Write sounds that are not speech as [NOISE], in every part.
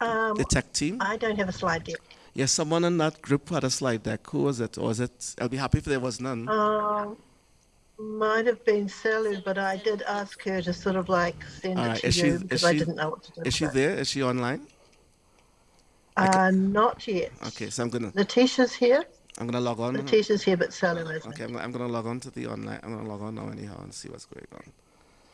Um, the tech team? I don't have a slide deck. Yes, someone in that group had a slide deck. Who was it? Or was it? I'll be happy if there was none. Um, might have been Selu, but I did ask her to sort of like send All it right, to is you she- because is I she- didn't know what to do. Is she there? Is she online? Uh, not yet. Okay, so I'm gonna Letitia's here. I'm gonna log on. Letitia's here, but Selu isn't. Okay, I'm, I'm gonna log on to the online. I'm gonna log on now anyhow and see what's going on.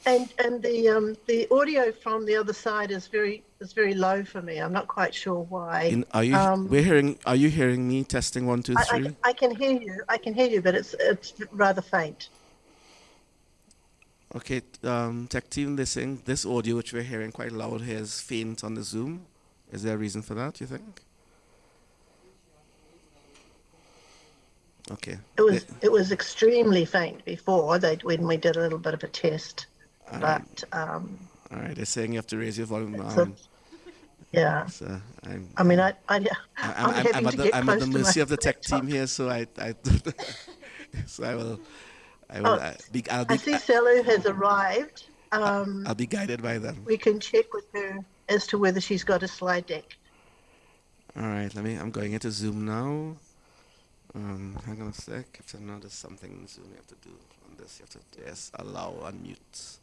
And and the um the audio from the other side is very is very low for me. I'm not quite sure why. In, are you? Um, we're hearing. Are you hearing me? Testing one, two, I. I, I can hear you. I can hear you, but it's it's rather faint. Okay, um, tech team, saying this audio which we're hearing quite loud here is faint on the Zoom. Is there a reason for that? You think? Okay. It was it was extremely faint before they when we did a little bit of a test, All right. but um, All right. They're saying you have to raise your volume down. yeah. So I'm. I mean, I I I'm, I'm, I'm, to at the, get I'm at close the to mercy of the tech team here, so I, I [LAUGHS] so I will, I will, Oh, uh, be, I'll I be, see Selu has arrived. Um, I'll be guided by them. we can check with her as to whether she's got a slide deck. All right, let me. I'm going into Zoom now. Um, hang on a sec. I have to know there's something in Zoom you have to do on this. You have to yes, allow unmute.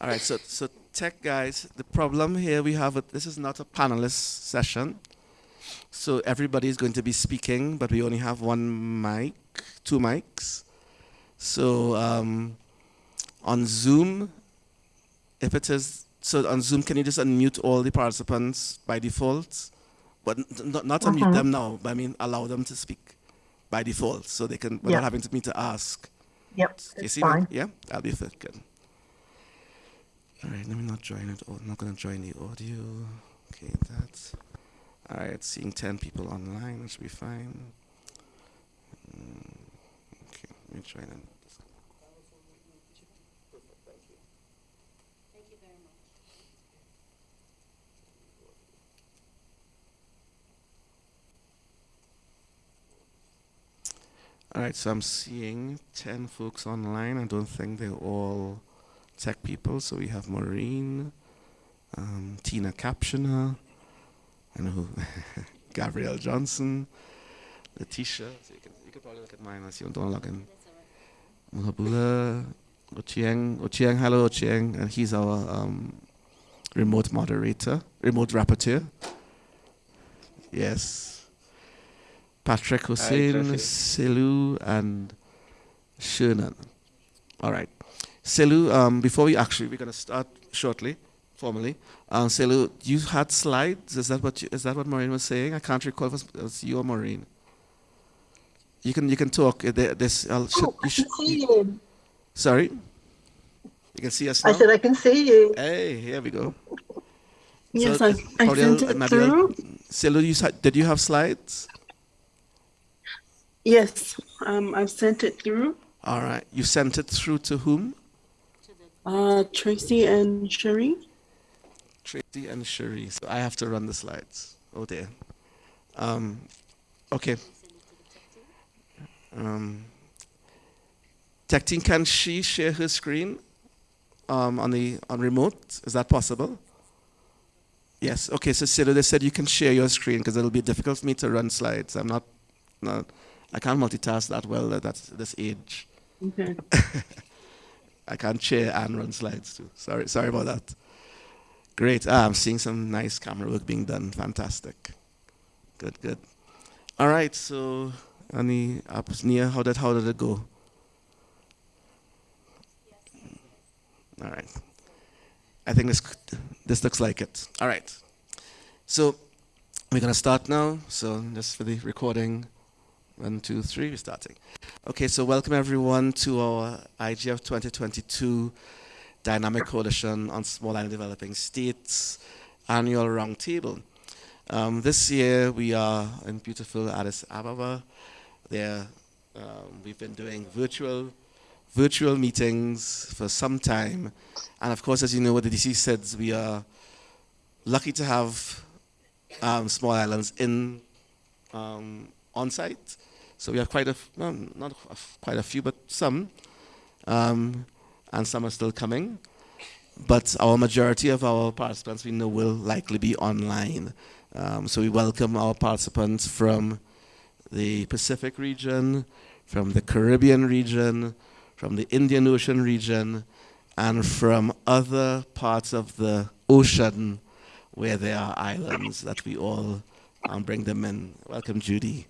All right, so so tech guys, the problem here we have. A, this is not a panelist session, so everybody is going to be speaking, but we only have one mic, two mics. So um, on Zoom, if it is so on Zoom, can you just unmute all the participants by default? But not, not unmute them now, but I mean allow them to speak by default so they can without having to me to ask. Yep, it's fine. that? Yeah, that'll be. Good. All right, let me not join it. Oh, I'm not to join the audio. Okay, that's. All right, seeing 10 people online, that should be fine. Mm, okay, let me join it. All right, so I'm seeing 10 folks online. I don't think they're all tech people. So we have Maureen, um, Tina Captioner, I know who, [LAUGHS] Gabrielle Johnson, Letitia. So you can, you can probably look at mine as you don't log in. Muhabula, Ochieng, Ochieng, hello Ochieng, and he's our um, remote moderator, remote rapporteur. Yes. Patrick Hussein, Jesse. Selu, and Shernan. All right. Selu, um, before we actually, we're going to start shortly, formally. Um, Selu, you had slides. Is that what you, is that what Maureen was saying? I can't recall if it was you or Maureen. You can you can talk. Uh, there- This should, Oh, I you should, can see you. sorry. You can see us now. I said I can see you. hey, here we go. Yes, So, I, I sent it maybe I'll- through. Selu, you did you have slides? Yes, um, I've sent it through. All right. You sent it through to whom? Uh, Tracy and Cherie. Tracy and Cherie. So I have to run the slides. Oh dear. Um, okay. Um, Tech team, can she share her screen um, on the on remote? Is that possible? Yes. Okay. So Selu, they said you can share your screen because it'll be difficult for me to run slides. I'm not, not I can't multitask that well at that, this age. Okay. [LAUGHS] I can't share and run slides too. Sorry, sorry about that. Great. Ah, I'm seeing some nice camera work being done. Fantastic. Good, good. All right. So, Annie, up near, how did how did it go? All right. I think this this looks like it. All right. So we're gonna start now. So just for the recording, one, two, three, we're starting. Okay, so welcome everyone to our IGF 2022 Dynamic Coalition on Small Island Developing States annual roundtable. Um, this year we are in beautiful Addis Ababa. There, um, we've been doing virtual virtual meetings for some time, and of course, as you know, what the DC SIDS, we are lucky to have um, small islands in um, on site. So we have quite a, well, not quite a few, but some, um, and some are still coming. but our majority of our participants we know will likely be online. Um, so we welcome our participants from the Pacific region, from the Caribbean region, from the Indian Ocean region, and from other parts of the ocean where there are islands that we all um, bring them in. Welcome, Judy.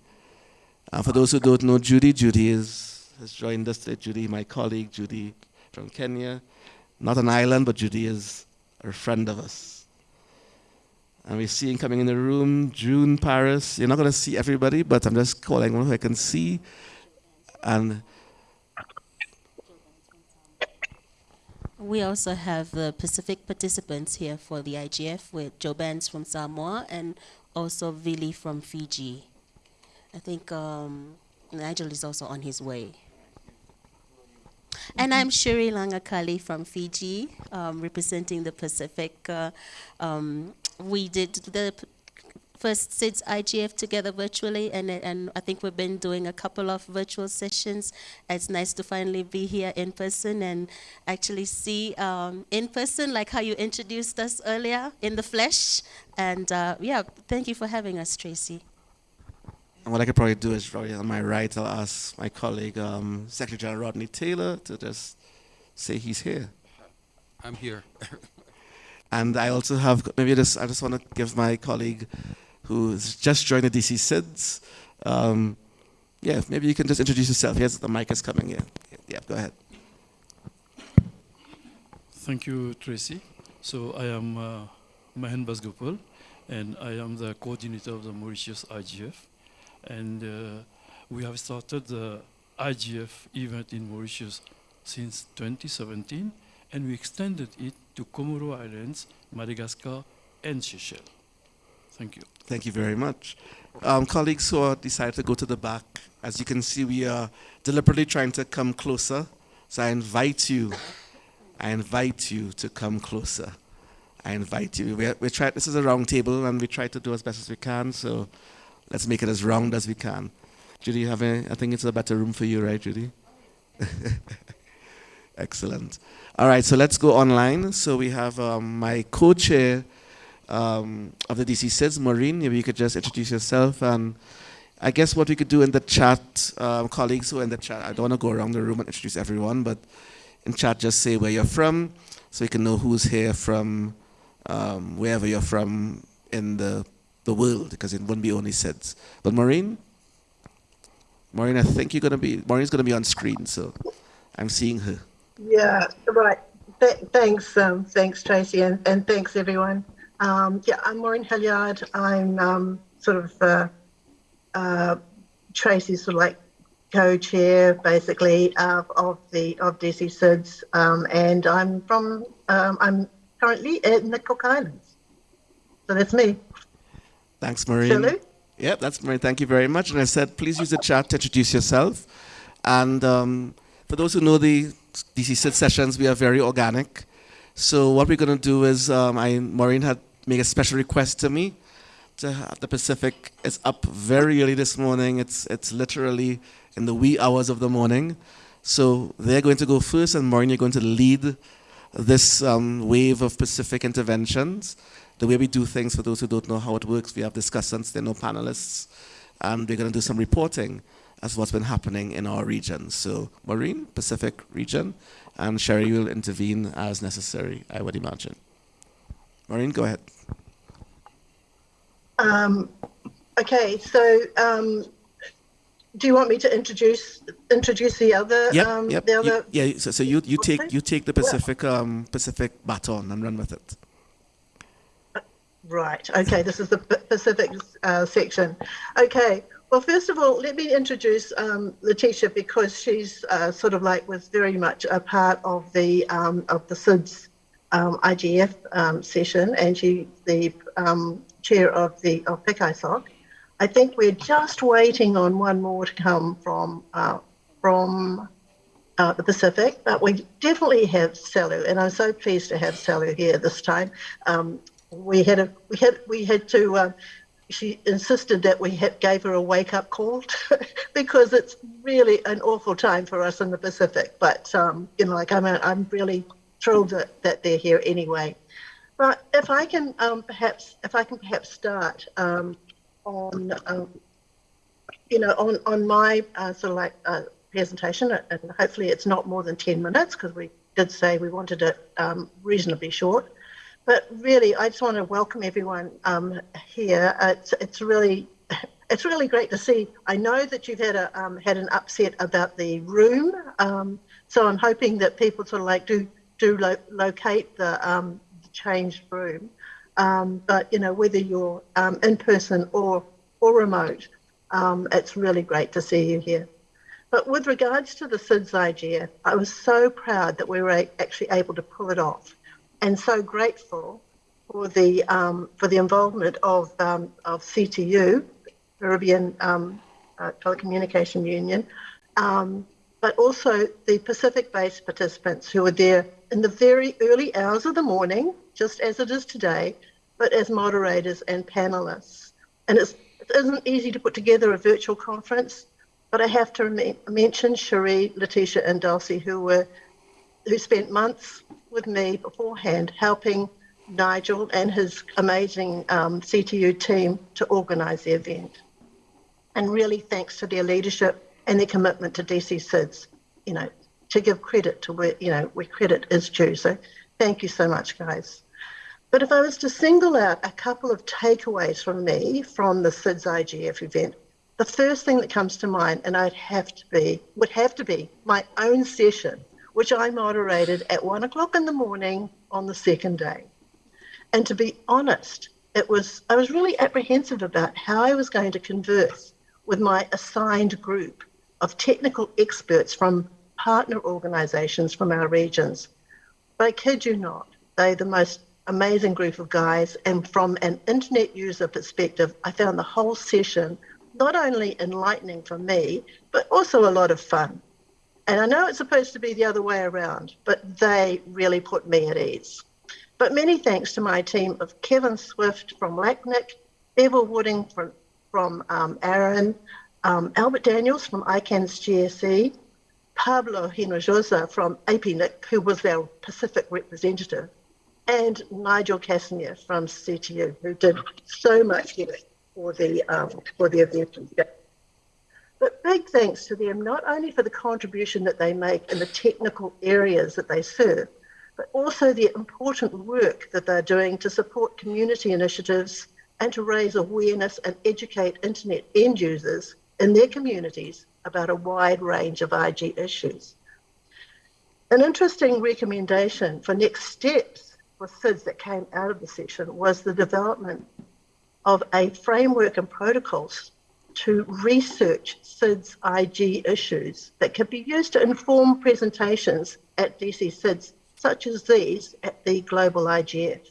Uh, for those who don't know Judy, Judy is, has joined us today. Judy, my colleague, Judy from Kenya. Not an island, but Judy is a friend of us. And we're seeing coming in the room June Paris. You're not going to see everybody, but I'm just calling one who I can see. And We also have the Pacific participants here for the IGF with Joe Benz from Samoa and also Vili from Fiji. I think um, Nigel is also on his way. And I'm Cherie Lagakali from Fiji, um, representing the Pacific. Uh, um, we did the first SIDS IGF together virtually, and, and I think we've been doing a couple of virtual sessions. It's nice to finally be here in person and actually see um, in person, like how you introduced us earlier in the flesh. And uh, yeah, thank you for having us, Tracy. And what I could probably do is probably on my right, I'll ask my colleague, um, Secretary General Rodney Taylor, to just say he's here. I'm here. [LAUGHS] And I also have maybe just I just want to give my colleague who's just joined the DC SIDS. Um, yeah, maybe you can just introduce yourself. Yes, the mic is coming here. Yeah, go ahead. Thank you, Tracy. So I am uh, Mahen Busgopaul, and I am the coordinator of the Mauritius IGF. And uh, we have started the IGF event in Mauritius since 2017, and we extended it to Comoro Islands, Madagascar, and Seychelles. Thank you. Thank you very much. Um, colleagues who are decided to go to the back, as you can see, we are deliberately trying to come closer. So I invite you, I invite you to come closer. I invite you. We're, we're try, this is a round table, and we try to do as best as we can. So let's make it as round as we can. Judy, you have any, I think it's a better room for you, right, Judy? [LAUGHS] Excellent. All right, so let's go online. So we have um, my co-chair um, of the DC SIDS, Maureen. Maybe you could just introduce yourself. And I guess what we could do in the chat, um, colleagues who are in the chat, I don't want to go around the room and introduce everyone, but in chat, just say where you're from so you can know who's here from um, wherever you're from in the, the world, because it wouldn't be only SIDS. But Maureen? Maureen, I think you're going to be, Maureen's to be on screen, so I'm seeing her. Yeah, right. Th- thanks, um, thanks, Tracy, and, and thanks, everyone. Um, yeah, I'm Maureen Hilliard. I'm um, sort of uh, uh, Tracy's sort of like co-chair, basically, uh, of the of DC SIDS, um, and I'm from um, I'm currently in the Cook Islands. So that's me. Thanks, Maureen. We? That's Maureen. Thank you very much. And I said, please use the chat to introduce yourself. And um, for those who know the DC SID sessions, we are very organic. So what we're going to do is, um, I, Maureen had made a special request to me. To the Pacific is up very early this morning. It's it's literally in the wee hours of the morning. So they're going to go first, and Maureen, you're going to lead this um, wave of Pacific interventions. The way we do things, for those who don't know how it works, we have discussants, there are no panelists, and we're going to do some reporting as what's been happening in our region. So, Maureen, Pacific region, and Cherie will intervene as necessary, I would imagine. Maureen, go ahead. Um, okay, so um, do you want me to introduce introduce the other Yep, um, yep. the you- yeah, so, so you, you take you take the Pacific um, Pacific baton and run with it. Right. Okay. This is the Pacific uh, section. Okay. Well, first of all, let me introduce um, Letitia because she's uh, sort of like was very much a part of the um, of the SIDS um, IGF um, session, and she's the um, chair of the of PICISOC. I think we're just waiting on one more to come from uh, from uh, the Pacific, but we definitely have Selu, and I'm so pleased to have Selu here this time. Um, we had a we had we had to. Uh, she insisted that we had, gave her a wake up call [LAUGHS] because it's really an awful time for us in the Pacific. But um, you know, like I'm I'm really thrilled that, that they're here anyway. But if I can um, perhaps, if I can perhaps start um, on, um, you know, on on my uh, sort of like uh, presentation, and hopefully it's not more than ten minutes because we did say we wanted it um, reasonably short. But really, I just want to welcome everyone um, here. It's it's really it's really great to see. I know that you've had a um, had an upset about the room, um, so I'm hoping that people sort of like do do lo- locate the, um, the changed room. Um, but you know, whether you're um, in person or or remote, um, it's really great to see you here. But with regards to the SIDS IGF, I was so proud that we were actually able to pull it off, and so grateful for the um, for the involvement of um, of CTU, Caribbean um, uh, Telecommunication Union, um, but also the Pacific-based participants who were there in the very early hours of the morning, just as it is today, but as moderators and panelists. And it's, it isn't easy to put together a virtual conference, but I have to mention Cherie, Letitia, and Dulcie, who were who spent months with me beforehand helping Nigel and his amazing um, CTU team to organise the event. And really thanks to their leadership and their commitment to DC SIDS, you know, to give credit to where, you know, where credit is due. So thank you so much, guys. But if I was to single out a couple of takeaways from me from the SIDS IGF event, the first thing that comes to mind, and I'd have to be, would have to be my own session, which I moderated at one o'clock in the morning on the second day. And to be honest, it was I was really apprehensive about how I was going to converse with my assigned group of technical experts from partner organisations from our regions. But I kid you not, they're the most amazing group of guys. And from an internet user perspective, I found the whole session not only enlightening for me, but also a lot of fun. And I know it's supposed to be the other way around, but they really put me at ease. But many thanks to my team of Kevon Swift from LACNIC, Bevil Wooding from, from um, ARIN, um, Albert Daniels from ICANN's GSE, Pablo Hinojosa from APNIC, who was our Pacific representative, and Nigel Casimir from CTU, who did so much for the, um, for the event. But big thanks to them, not only for the contribution that they make in the technical areas that they serve, but also the important work that they're doing to support community initiatives and to raise awareness and educate internet end users in their communities about a wide range of IG issues. An interesting recommendation for next steps for SIDS that came out of the session was the development of a framework and protocols to research SIDS IG issues that can be used to inform presentations at DC SIDS such as these at the Global IGF.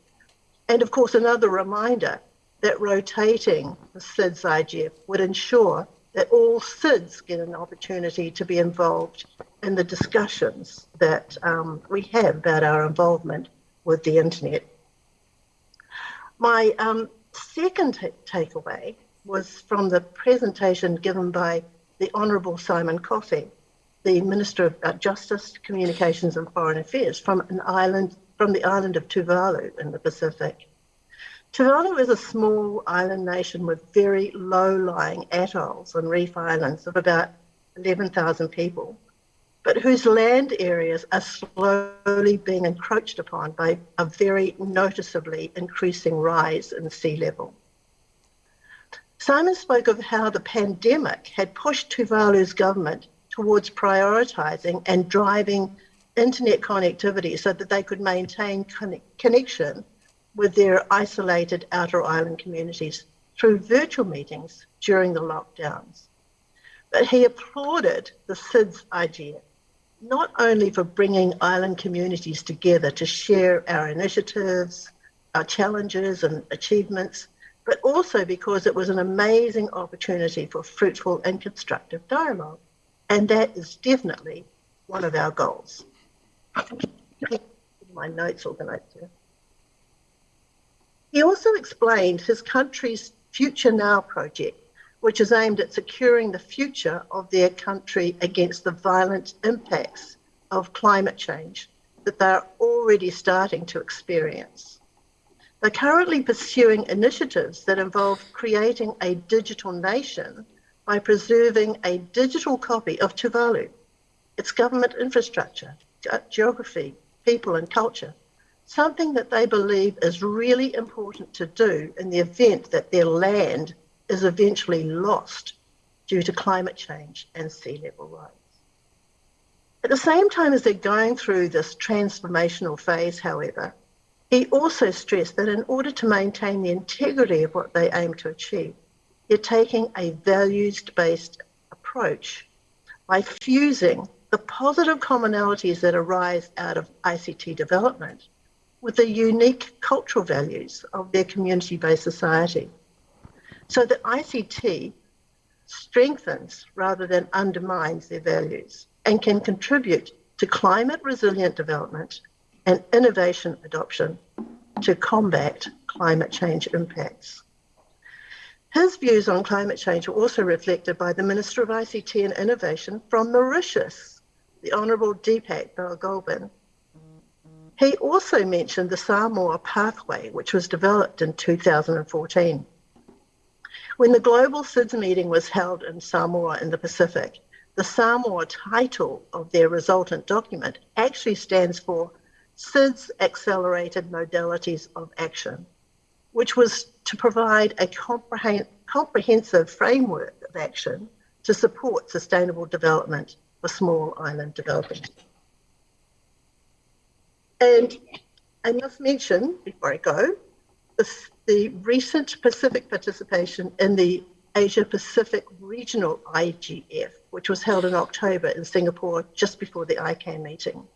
And of course, another reminder that rotating the SIDS IGF would ensure that all SIDS get an opportunity to be involved in the discussions that um, we have about our involvement with the internet. My um, second takeaway was from the presentation given by the Honourable Simon Kofe, the Minister of uh, Justice, Communications and Foreign Affairs from an island from the island of Tuvalu in the Pacific. Tuvalu is a small island nation with very low-lying atolls and reef islands of about 11,000 people, but whose land areas are slowly being encroached upon by a very noticeably increasing rise in sea level. Simon spoke of how the pandemic had pushed Tuvalu's government towards prioritising and driving internet connectivity so that they could maintain con- connection with their isolated outer island communities through virtual meetings during the lockdowns. But he applauded the SIDS idea, not only for bringing island communities together to share our initiatives, our challenges and achievements, but also because it was an amazing opportunity for fruitful and constructive dialogue. And that is definitely one of our goals. My notes organized here. He also explained his country's Future Now project, which is aimed at securing the future of their country against the violent impacts of climate change that they're already starting to experience. They're currently pursuing initiatives that involve creating a digital nation by preserving a digital copy of Tuvalu, its government infrastructure, geography, people, and culture, something that they believe is really important to do in the event that their land is eventually lost due to climate change and sea level rise. At the same time as they're going through this transformational phase, however, he also stressed that in order to maintain the integrity of what they aim to achieve, they're taking a values based approach by fusing the positive commonalities that arise out of ICT development with the unique cultural values of their community based society. So that ICT strengthens rather than undermines their values and can contribute to climate resilient development and innovation adoption to combat climate change impacts. His views on climate change were also reflected by the Minister of ICT and Innovation from Mauritius, the Honourable Deepak Balgobin. He also mentioned the Samoa Pathway, which was developed in 2014. When the Global SIDS meeting was held in Samoa in the Pacific, the Samoa title of their resultant document actually stands for SIDS Accelerated Modalities of Action, which was to provide a comprehensive framework of action to support sustainable development for small island development. And I must mention, before I go, the, the recent Pacific participation in the Asia Pacific Regional IGF, which was held in October in Singapore just before the ICANN meeting.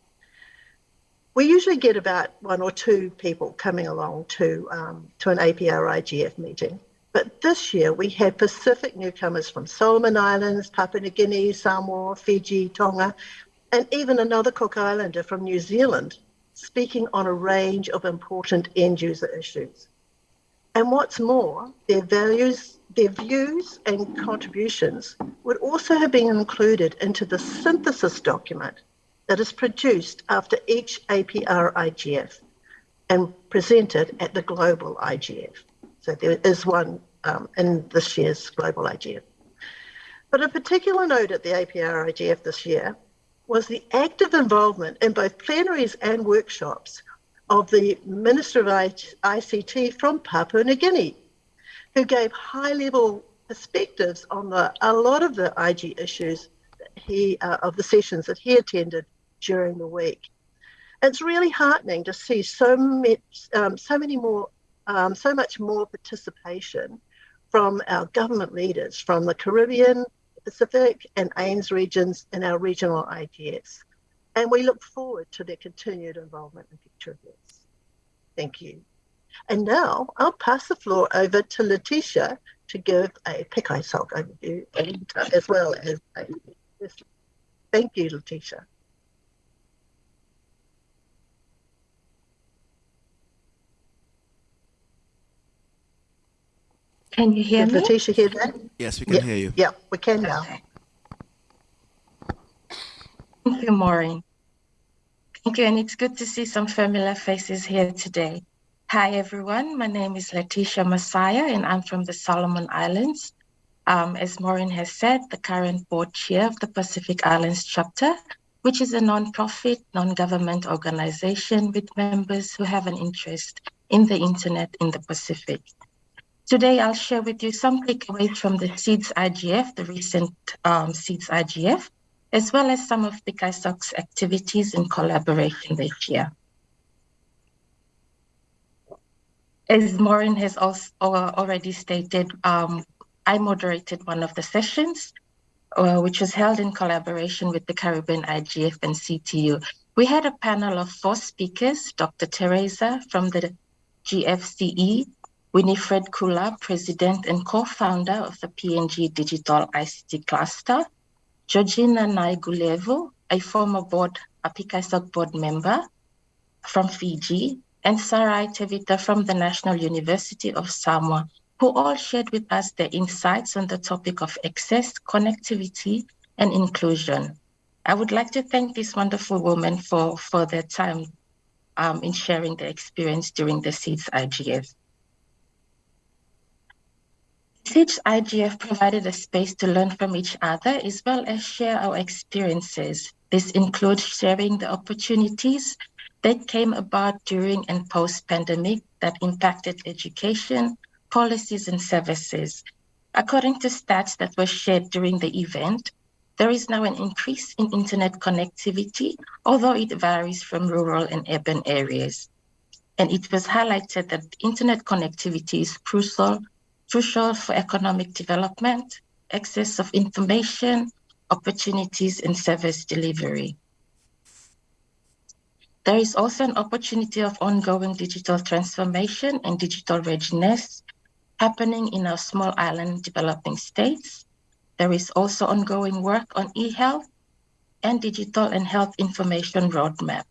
We usually get about one or two people coming along to, um, to an APR IGF meeting. But this year we had Pacific newcomers from Solomon Islands, Papua New Guinea, Samoa, Fiji, Tonga, and even another Cook Islander from New Zealand speaking on a range of important end user issues. And what's more, their values, their views and contributions would also have been included into the synthesis document that is produced after each APR IGF and presented at the global IGF. So there is one um, in this year's global IGF. But a particular note at the APR IGF this year was the active involvement in both plenaries and workshops of the Minister of ICT from Papua New Guinea, who gave high level perspectives on the, a lot of the IG issues he, uh, of the sessions that he attended during the week. It's really heartening to see so, much, um, so many more, um, so much more participation from our government leaders from the Caribbean, Pacific, and AIMS regions in our regional IGS and we look forward to their continued involvement in future events. Thank you. And now I'll pass the floor over to Letitia to give a PICISOC overview and, uh, as well as a Thank you, Letitia. Can you hear Did me? Letitia hear that? Yes, we can Yeah. hear you. Yeah, we can now. Okay. Thank you, Maureen. Thank you, and it's good to see some familiar faces here today. Hi, everyone. My name is Letitia Messiah, and I'm from the Solomon Islands. Um, as Maureen has said, the current board chair of the Pacific Islands chapter, which is a non-profit, non-government organization with members who have an interest in the internet in the Pacific. Today, I'll share with you some takeaways from the SIDS IGF, the recent um, SIDS IGF, as well as some of the PICISOC's activities in collaboration this year. As Maureen has also already stated, um, I moderated one of the sessions, uh, which was held in collaboration with the Caribbean IGF and CTU. We had a panel of four speakers, Dr. Teresa from the GFCE, Winifred Kula, President and co-founder of the PNG Digital ICT Cluster, Georgina Naigulevu, a former board, a PICISOC board member from Fiji, and Sarai Tevita from the National University of Samoa, who all shared with us their insights on the topic of access, connectivity, and inclusion. I would like to thank these wonderful women for, for their time um, in sharing their experience during the SIDS IGF. SIDS IGF provided a space to learn from each other as well as share our experiences. This includes sharing the opportunities that came about during and post-pandemic that impacted education, policies, and services. According to stats that were shared during the event, there is now an increase in internet connectivity, although it varies from rural and urban areas. And it was highlighted that internet connectivity is crucial, crucial for economic development, access of information, opportunities, and service delivery. There is also an opportunity of ongoing digital transformation and digital readiness happening in our small island developing states. There is also ongoing work on e-health and digital and health information roadmap.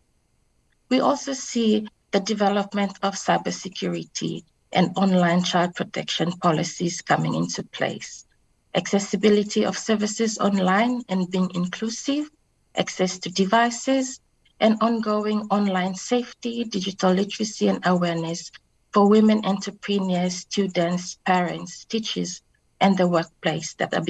We also see the development of cybersecurity and online child protection policies coming into place. Accessibility of services online and being inclusive, access to devices, and ongoing online safety, digital literacy, and awareness for women entrepreneurs, students, parents, teachers, and the workplace that are,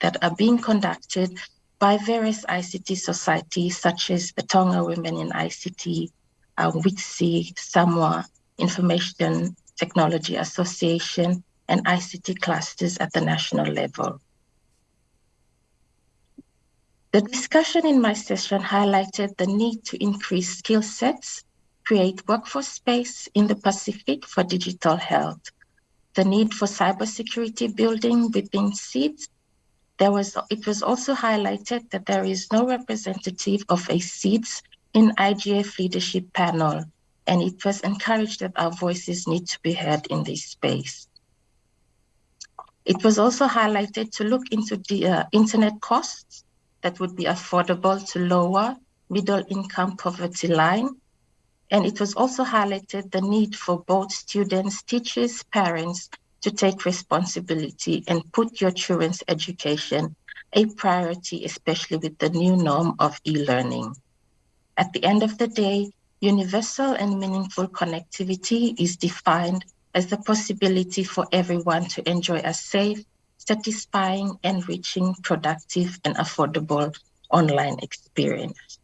that are being conducted by various ICT societies such as the Tonga Women in ICT, uh, WITSI, Samoa Information Technology Association, and ICT clusters at the national level. The discussion in my session highlighted the need to increase skill sets, create workforce space in the Pacific for digital health, the need for cybersecurity building within SIDS. There was, it was also highlighted that there is no representative of a SIDS in IGF leadership panel, and it was encouraged that our voices need to be heard in this space. It was also highlighted to look into the uh, internet costs that would be affordable to lower middle income poverty line. And it was also highlighted the need for both students, teachers, parents to take responsibility and put your children's education a priority, especially with the new norm of e-learning. At the end of the day, universal and meaningful connectivity is defined as the possibility for everyone to enjoy a safe, satisfying, enriching, productive, and affordable online experience.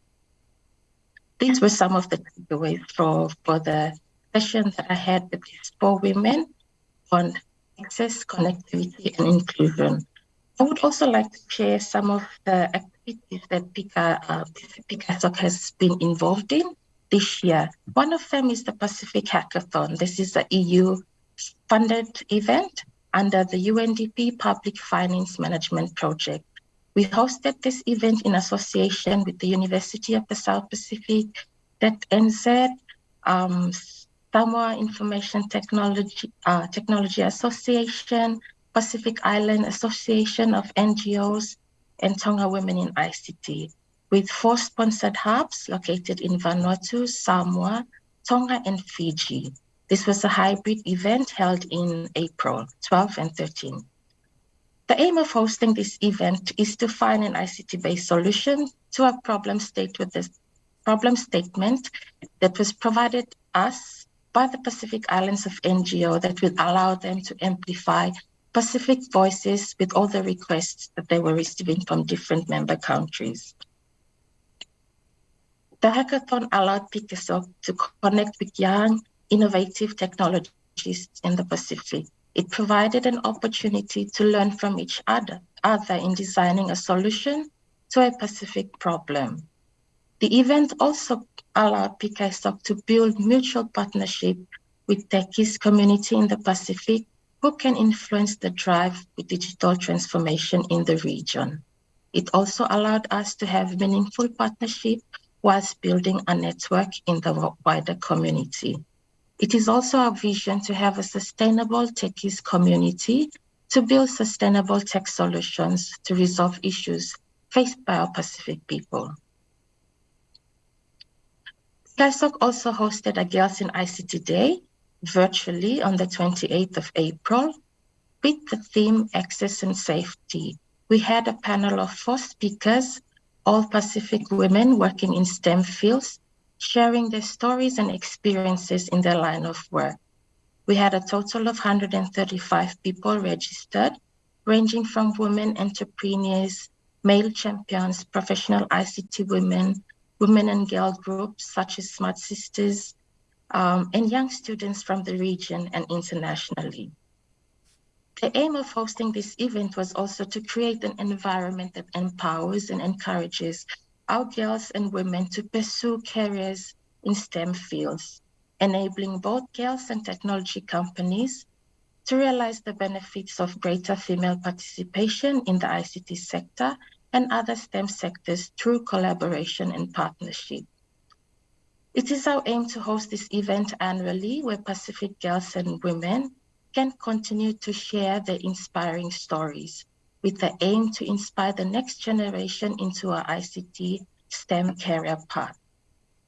These were some of the takeaways for, for the session that I had with these four women on access, connectivity, and inclusion. I would also like to share some of the activities that PICA, uh, PICISOC has been involved in this year. One of them is the Pacific Hackathon. This is an EU funded event under the UNDP Public Finance Management Project. We hosted this event in association with the University of the South Pacific, that NZ, um, Samoa Information Technology, uh, Technology Association, Pacific Island Association of NGOs, and Tonga Women in ICT, with four sponsored hubs located in Vanuatu, Samoa, Tonga, and Fiji. This was a hybrid event held in April 12 and 13. The aim of hosting this event is to find an ICT-based solution to a problem state with this problem statement that was provided us by the Pacific Islands of NGO that will allow them to amplify Pacific voices with all the requests that they were receiving from different member countries. The hackathon allowed PICISOC to connect with young innovative technologies in the Pacific. It provided an opportunity to learn from each other, other in designing a solution to a Pacific problem. The event also allowed PICISOC to build mutual partnership with techies community in the Pacific who can influence the drive with digital transformation in the region. It also allowed us to have meaningful partnership whilst building a network in the wider community. It is also our vision to have a sustainable techies community to build sustainable tech solutions to resolve issues faced by our Pacific people. PICISOC also hosted a Girls in ICT Day virtually on the 28th of April with the theme Access and Safety. We had a panel of four speakers all Pacific women working in STEM fields, sharing their stories and experiences in their line of work. We had a total of 135 people registered, ranging from women entrepreneurs, male champions, professional ICT women, women and girl groups such as Smart Sisters, um, and young students from the region and internationally. The aim of hosting this event was also to create an environment that empowers and encourages our girls and women to pursue careers in STEM fields, enabling both girls and technology companies to realize the benefits of greater female participation in the ICT sector and other STEM sectors through collaboration and partnership. It is our aim to host this event annually where Pacific girls and women can continue to share their inspiring stories with the aim to inspire the next generation into our ICT STEM career path.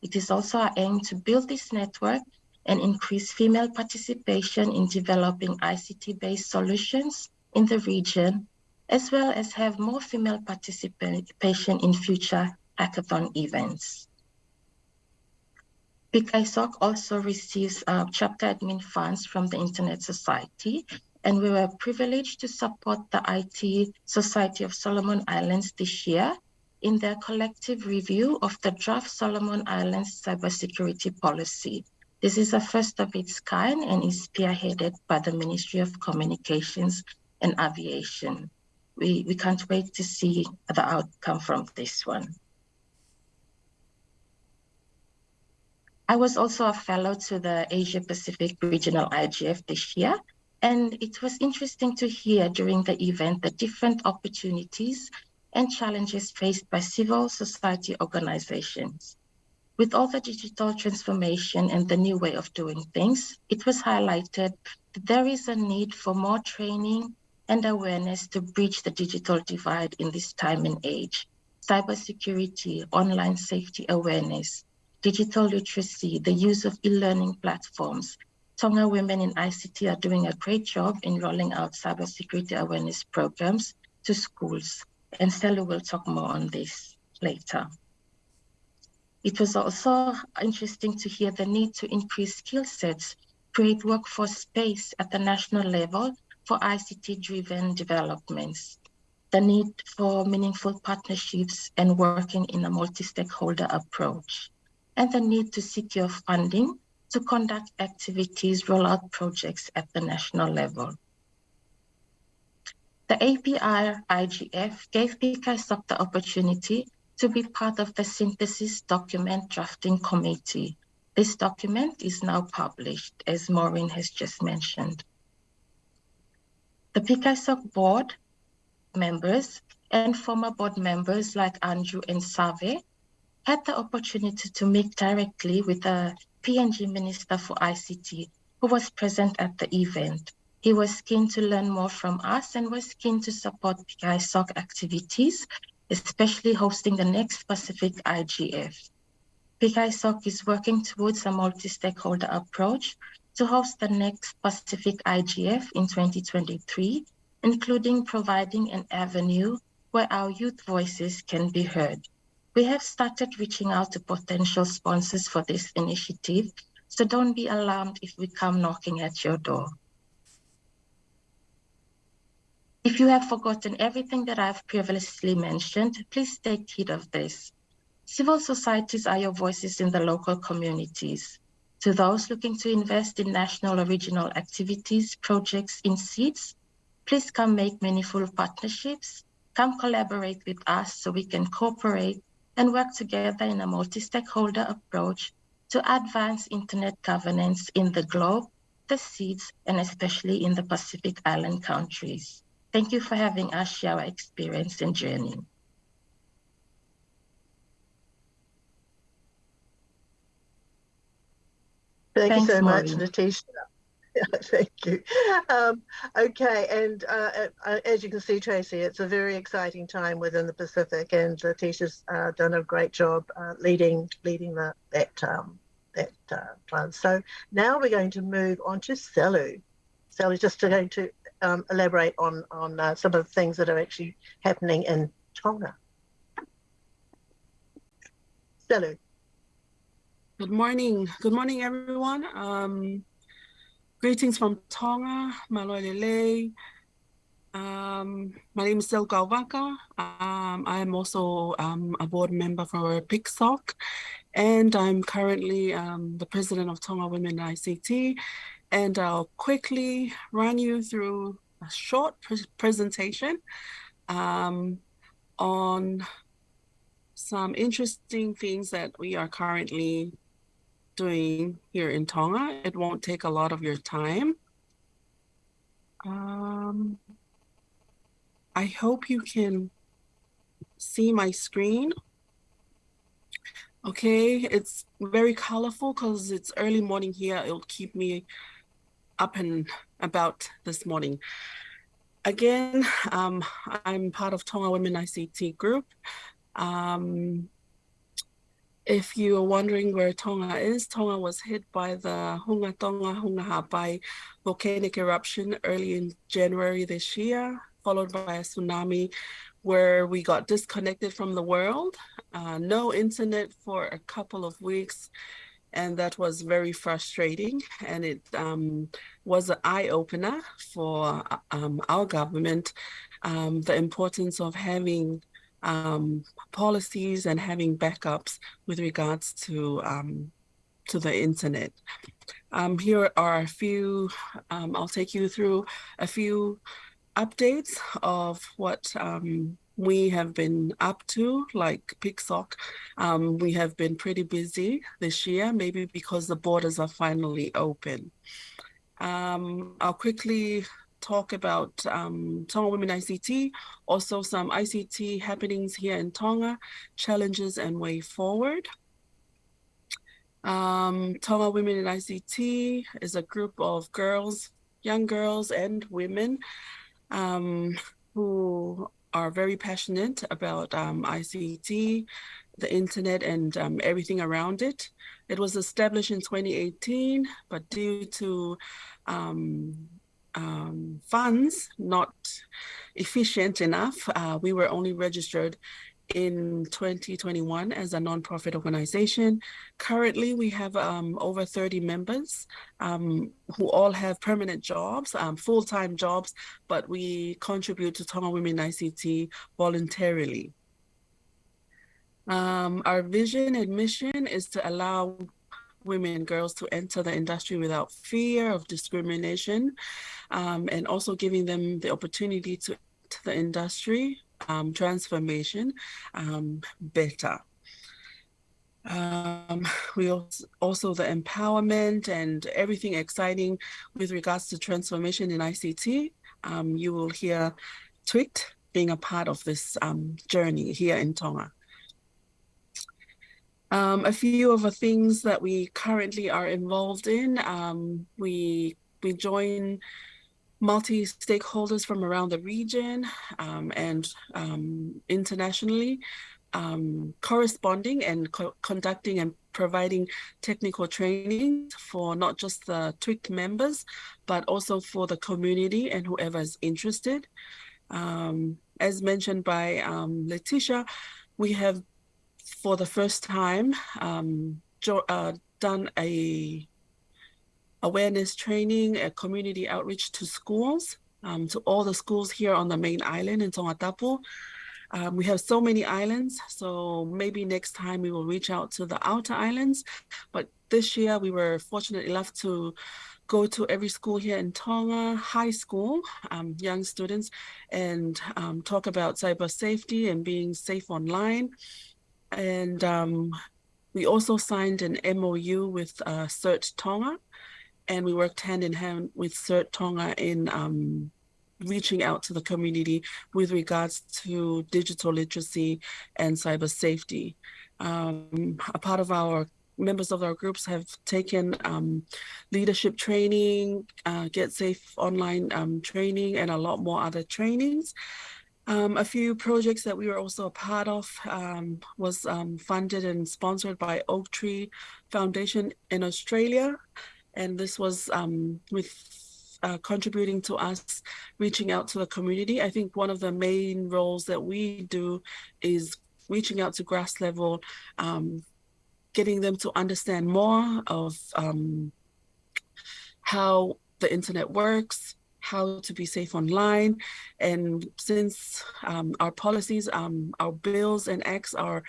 It is also our aim to build this network and increase female participation in developing ICT-based solutions in the region, as well as have more female participation in future hackathon events. PICISOC also receives uh, chapter admin funds from the Internet Society, and we were privileged to support the IT Society of Solomon Islands this year in their collective review of the draft Solomon Islands cybersecurity policy. This is a first of its kind and is spearheaded by the Ministry of Communications and Aviation. We, we can't wait to see the outcome from this one. I was also a fellow to the Asia Pacific Regional IGF this year, and it was interesting to hear during the event the different opportunities and challenges faced by civil society organizations. With all the digital transformation and the new way of doing things, it was highlighted that there is a need for more training and awareness to bridge the digital divide in this time and age. Cybersecurity, online safety awareness, digital literacy, the use of e-learning platforms. Tonga women in ICT are doing a great job in rolling out cybersecurity awareness programs to schools. And Stella will talk more on this later. It was also interesting to hear the need to increase skill sets, create workforce space at the national level for ICT-driven developments, the need for meaningful partnerships and working in a multi-stakeholder approach and the need to secure funding to conduct activities, rollout projects at the national level. The APR IGF gave PICISOC the opportunity to be part of the synthesis document drafting committee. This document is now published, as Maureen has just mentioned. The PICISOC board members and former board members like Andrew and Save had the opportunity to meet directly with the PNG Minister for ICT, who was present at the event. He was keen to learn more from us and was keen to support PICISOC activities, especially hosting the next Pacific IGF. PICISOC is working towards a multi-stakeholder approach to host the next Pacific IGF in 2023, including providing an avenue where our youth voices can be heard. We have started reaching out to potential sponsors for this initiative, so don't be alarmed if we come knocking at your door. If you have forgotten everything that I've previously mentioned, please take heed of this. Civil societies are your voices in the local communities. To those looking to invest in national or regional activities, projects in SIDS, please come make meaningful partnerships, come collaborate with us so we can cooperate and work together in a multi-stakeholder approach to advance internet governance in the globe, the SIDS, and especially in the Pacific Island countries. Thank you for having us share our experience and journey. Thank Thanks, you so much, Maureen. [LAUGHS] Thank you. Um, okay, and uh, uh, as you can see, Tracy, it's a very exciting time within the Pacific, and Natisha's uh, done a great job uh, leading leading the, that um, that uh. So now we're going to move on to Selu. Selu's just going to um, elaborate on on uh, some of the things that are actually happening in Tonga. Stelu. Good morning. Good morning, everyone. Um, greetings from Tonga, Malolele. Um, my name is Sil Galvaka. Um, I am also um, a board member for PICISOC, and I'm currently um, the president of Tonga Women ICT. And I'll quickly run you through a short pre presentation um, on some interesting things that we are currently doing here in Tonga. It won't take a lot of your time. Um, I hope you can see my screen. Okay, it's very colorful because it's early morning here. It'll keep me up and about this morning. Again, um, I'm part of Tonga Women ICT Group. Um, if you're wondering where Tonga is, Tonga was hit by the Hunga Tonga Hunga Ha'apai volcanic eruption early in January this year, followed by a tsunami where we got disconnected from the world, uh, no internet for a couple of weeks, and that was very frustrating. And it um, was an eye opener for um, our government, um, the importance of having um, policies and having backups with regards to um, to the internet. Um, here are a few, um, I'll take you through a few updates of what um, we have been up to, like PICISOC. Um, we have been pretty busy this year, maybe because the borders are finally open. I'll quickly talk about um, Tonga Women ICT, also some ICT happenings here in Tonga, challenges and way forward. Um, Tonga Women in ICT is a group of girls, young girls and women um, who are very passionate about um, ICT, the internet and um, everything around it. It was established in 2018, but due to um, um, funds not efficient enough, uh, we were only registered in 2021 as a nonprofit organization. Currently, we have um, over 30 members um, who all have permanent jobs, um, full-time jobs, but we contribute to Tonga Women ICT voluntarily. Um, our vision and mission is to allow women and girls to enter the industry without fear of discrimination um, and also giving them the opportunity to enter the industry um, transformation um, better. Um, we also, also the empowerment and everything exciting with regards to transformation in ICT. Um, you will hear Twict being a part of this um, journey here in Tonga. Um, a few of the things that we currently are involved in, um, we we join multi-stakeholders from around the region um, and um, internationally, um, corresponding and co conducting and providing technical training for not just the TWIC members, but also for the community and whoever is interested. Um, as mentioned by Letitia, we have, for the first time, um, uh, done a awareness training, a community outreach to schools, um, to all the schools here on the main island in Tongatapu. Um, we have so many islands, so maybe next time we will reach out to the outer islands. But this year we were fortunate enough to go to every school here in Tonga, high school, um, young students, and um, talk about cyber safety and being safe online. And um, we also signed an MOU with uh, CERT Tonga, and we worked hand in hand with CERT Tonga in um, reaching out to the community with regards to digital literacy and cyber safety. Um, a part of our members of our groups have taken um, leadership training, uh, Get Safe online um, training, and a lot more other trainings. Um, a few projects that we were also a part of um, was um, funded and sponsored by Oak Tree Foundation in Australia and this was um, with uh, contributing to us reaching out to the community. I think one of the main roles that we do is reaching out to grass level um, getting them to understand more of um, how the internet works, how to be safe online. And since um, our policies, um, our bills and acts are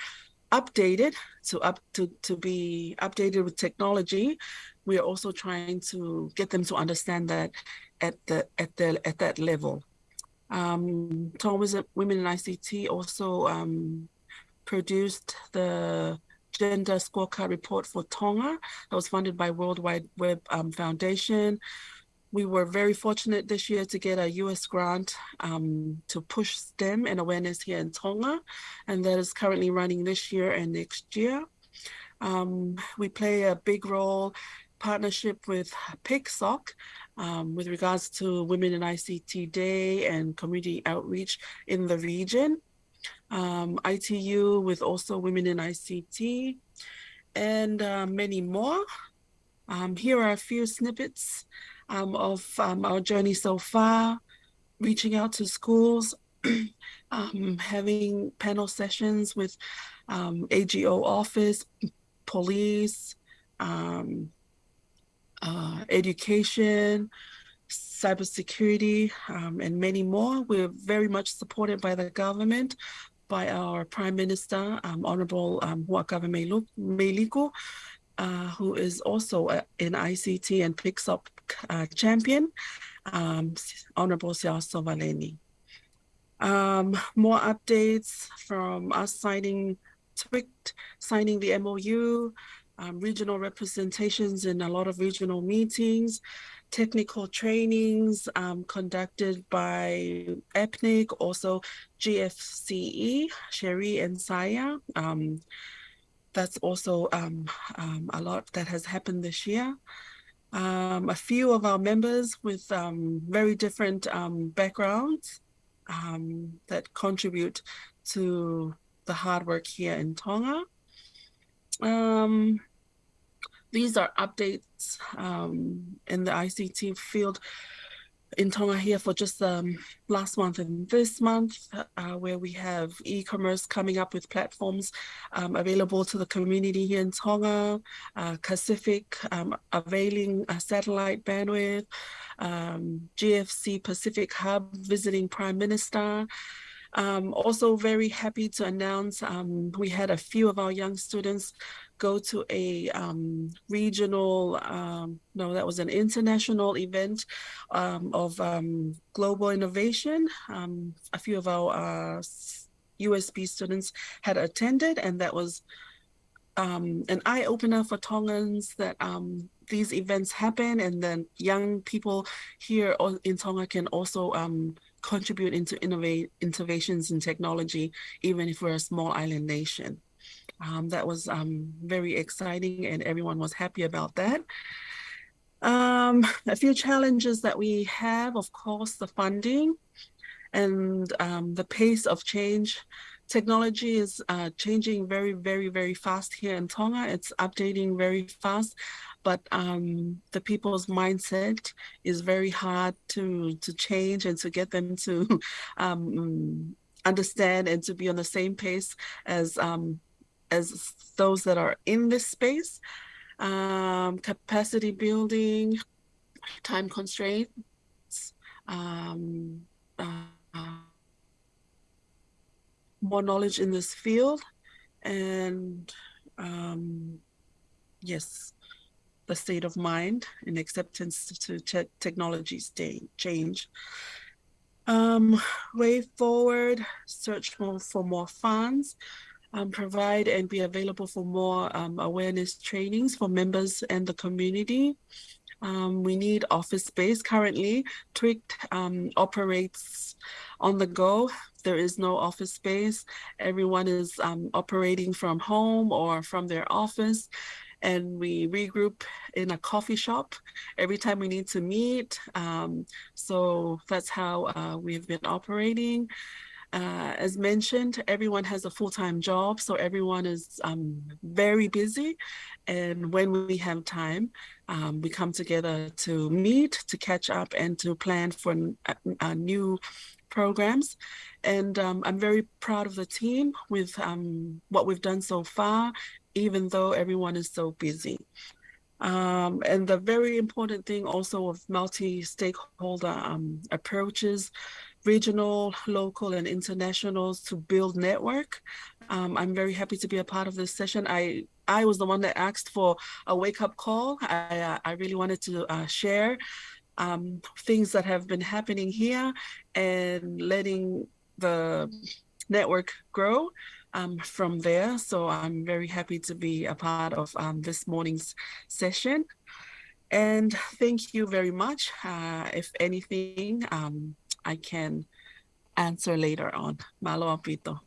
updated to up to, to be updated with technology, we are also trying to get them to understand that at the at the at that level. Um, Thomas Women in ICT also um, produced the gender scorecard report for Tonga that was funded by World Wide Web um, Foundation. We were very fortunate this year to get a US grant um, to push STEM and awareness here in Tonga, and that is currently running this year and next year. Um, we play a big role partnership with PICISOC um, with regards to Women in ICT Day and community outreach in the region. Um, ITU with also Women in ICT and uh, many more. Um, here are a few snippets um, of um, our journey so far, reaching out to schools, [CLEARS THROAT] um, having panel sessions with AGO office, police, um, uh, education, cybersecurity, um, and many more. We're very much supported by the government, by our Prime Minister, um, Honorable um, Huaka Meliku, uh, who is also an ICT and PICISOC uh, champion, um, Honorable Siaosi Sovaleni. Um, more updates from us signing TWICT, signing the MOU, um, regional representations in a lot of regional meetings, technical trainings um, conducted by APNIC, also GFCE, Cherie and Saya. Um, that's also um, um, a lot that has happened this year. Um, a few of our members with very different backgrounds that contribute to the hard work here in Tonga. Um, these are updates um, in the ICT field in Tonga here for just um, last month and this month, uh, where we have e-commerce coming up with platforms um, available to the community here in Tonga, uh, Pacific um, availing a satellite bandwidth, um, GFC Pacific Hub visiting Prime Minister, um, also very happy to announce um, we had a few of our young students go to a um, regional, um, no, that was an international event um, of um, global innovation. a few of our uh, USP students had attended and that was an eye opener for Tongans that these events happen and then young people here in Tonga can also contribute into innovate innovations in technology, even if we're a small island nation. Um, that was um, very exciting and everyone was happy about that. Um, a few challenges that we have, of course, the funding and um, the pace of change. Technology is uh, changing very, very, very fast here in Tonga. It's updating very fast but um, the people's mindset is very hard to to change and to get them to [LAUGHS] um, understand and to be on the same pace as um, as those that are in this space. Um, capacity building, time constraints, um, uh, more knowledge in this field, and um, yes, the state of mind and acceptance to te technology change. Um, way forward, search more for more funds, um, provide and be available for more um, awareness trainings for members and the community. Um, we need office space. Currently, TWICT um, operates on the go. There is no office space. Everyone is um, operating from home or from their office and we regroup in a coffee shop every time we need to meet. Um, so that's how uh, we've been operating. Uh, as mentioned, everyone has a full-time job, so everyone is um, very busy. And when we have time, um, we come together to meet, to catch up, and to plan for uh, new programs. And um, I'm very proud of the team with um, what we've done so far even though everyone is so busy. Um, and the very important thing also of multi-stakeholder um, approaches, regional, local, and internationals to build network. Um, I'm very happy to be a part of this session. I I was the one that asked for a wake-up call. I, uh, I really wanted to uh, share um, things that have been happening here and letting the network grow um, from there. So I'm very happy to be a part of um, this morning's session. And thank you very much. Uh, if anything, um, I can answer later on. Malo apito.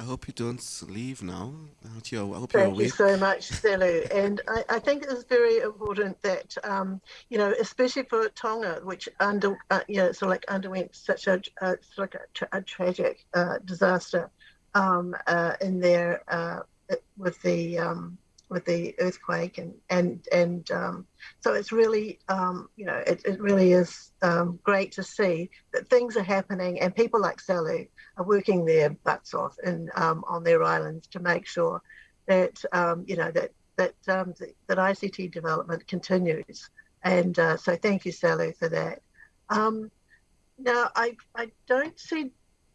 I hope you don't leave now. I hope you're, I hope Thank you're you so much, Selu. and I, I, think it's very important that, um, you know, especially for Tonga, which under, uh, you know, sort of like underwent such a, uh, sort of like a, tra a tragic uh, disaster um, uh, in there uh, with the um, with the earthquake and and and um, so it's really um, you know it, it really is um, great to see that things are happening and people like Selu are working their butts off in um, on their islands to make sure that you know that that that ICT development continues and uh, so thank you Selu for that. now I I don't see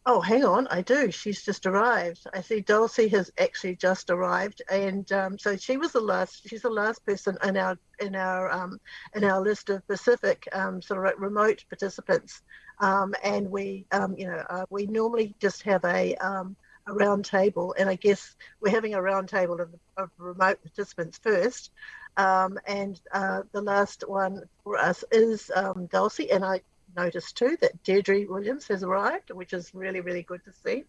Oh, hang on, I do. She's just arrived. I see Dulcie has actually just arrived, and um, so she was the last. She's the last person in our in our um, in our list of Pacific um, sort of remote participants. Um, and we, um, you know, uh, we normally just have a um, a round table, and I guess we're having a round table of, of remote participants first. and uh, the last one for us is Dulcie, and I noticed too that Deirdre Williams has arrived, which is really, really good to see.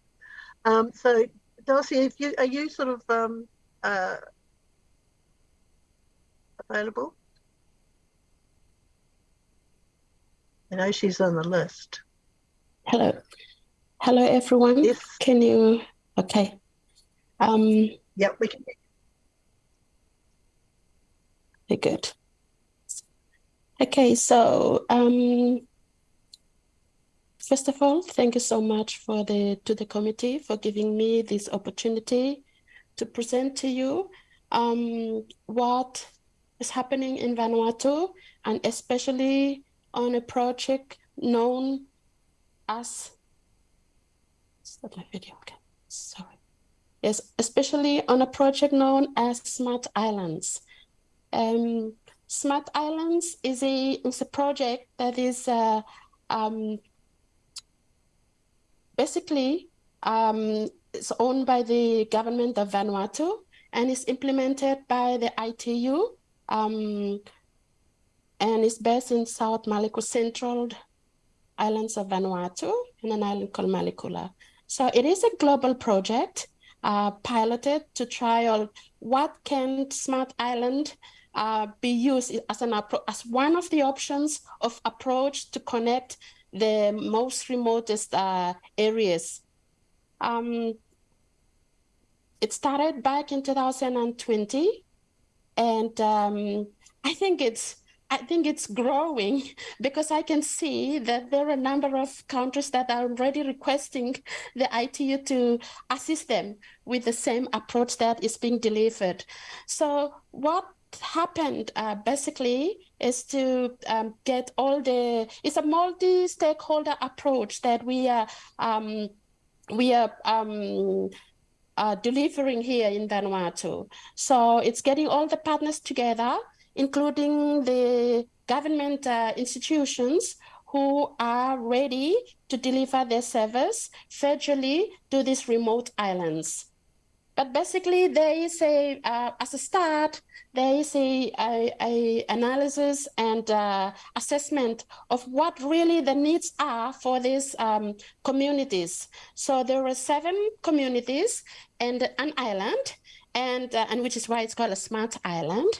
Um, so, Dulcie, if you, are you sort of um, uh, available? I know she's on the list. Hello. Hello, everyone. Yes. Can you, okay. Um, yeah, we can. Very good. Okay, so um, First of all, thank you so much for the to the committee for giving me this opportunity to present to you um, what is happening in Vanuatu and especially on a project known as stop my video okay sorry. Yes especially on a project known as smart islands. Um, smart islands is a is a project that is uh, um, basically um, it's owned by the government of Vanuatu and is implemented by the ITU um, and is based in South Maluku Central Islands of Vanuatu in an island called Malikula. So it is a global project uh, piloted to trial what can Smart Island uh, be used as an as one of the options of approach to connect the most remotest uh, areas. Um, it started back in 2020, and um, I think it's I think it's growing [LAUGHS] because I can see that there are a number of countries that are already requesting the ITU to assist them with the same approach that is being delivered. So what happened uh, basically is to um, get all the it's a multi-stakeholder approach that we are um, we are um, uh, delivering here in Vanuatu. So it's getting all the partners together, including the government uh, institutions who are ready to deliver their service federally to these remote islands. But basically, there is a, uh, as a start, there is a, a, a analysis and uh, assessment of what really the needs are for these um, communities. So there are seven communities and an island, and uh, and which is why it's called a smart island.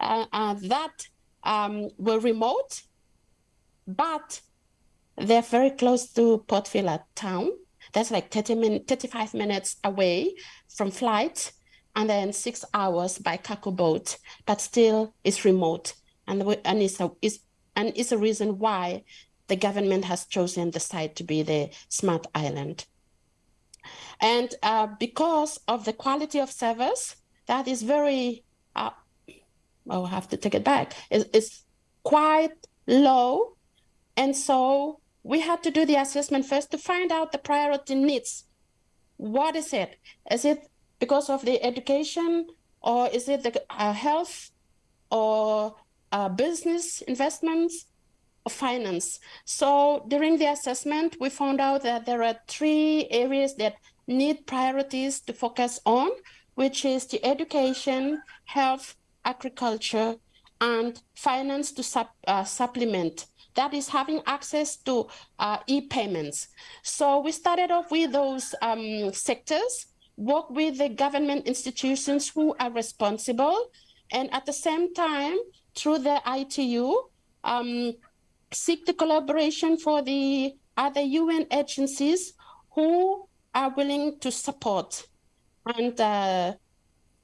Uh, uh, that um, were remote, but they're very close to Port Vila town that's like 30 min 35 minutes away from flight and then six hours by cargo boat, but still it's remote. And, and, it's a, it's, and it's a reason why the government has chosen the site to be the smart island. And uh, because of the quality of service, that is very, uh, oh, I have to take it back, is, is quite low. And so we had to do the assessment first to find out the priority needs. What is it? Is it because of the education or is it the uh, health or uh, business investments or finance? So during the assessment, we found out that there are three areas that need priorities to focus on, which is the education, health, agriculture, and finance to sup, uh, supplement. That is having access to uh, e-payments. So we started off with those um, sectors, work with the government institutions who are responsible, and at the same time, through the ITU, um, seek the collaboration for the other UN agencies who are willing to support. And uh,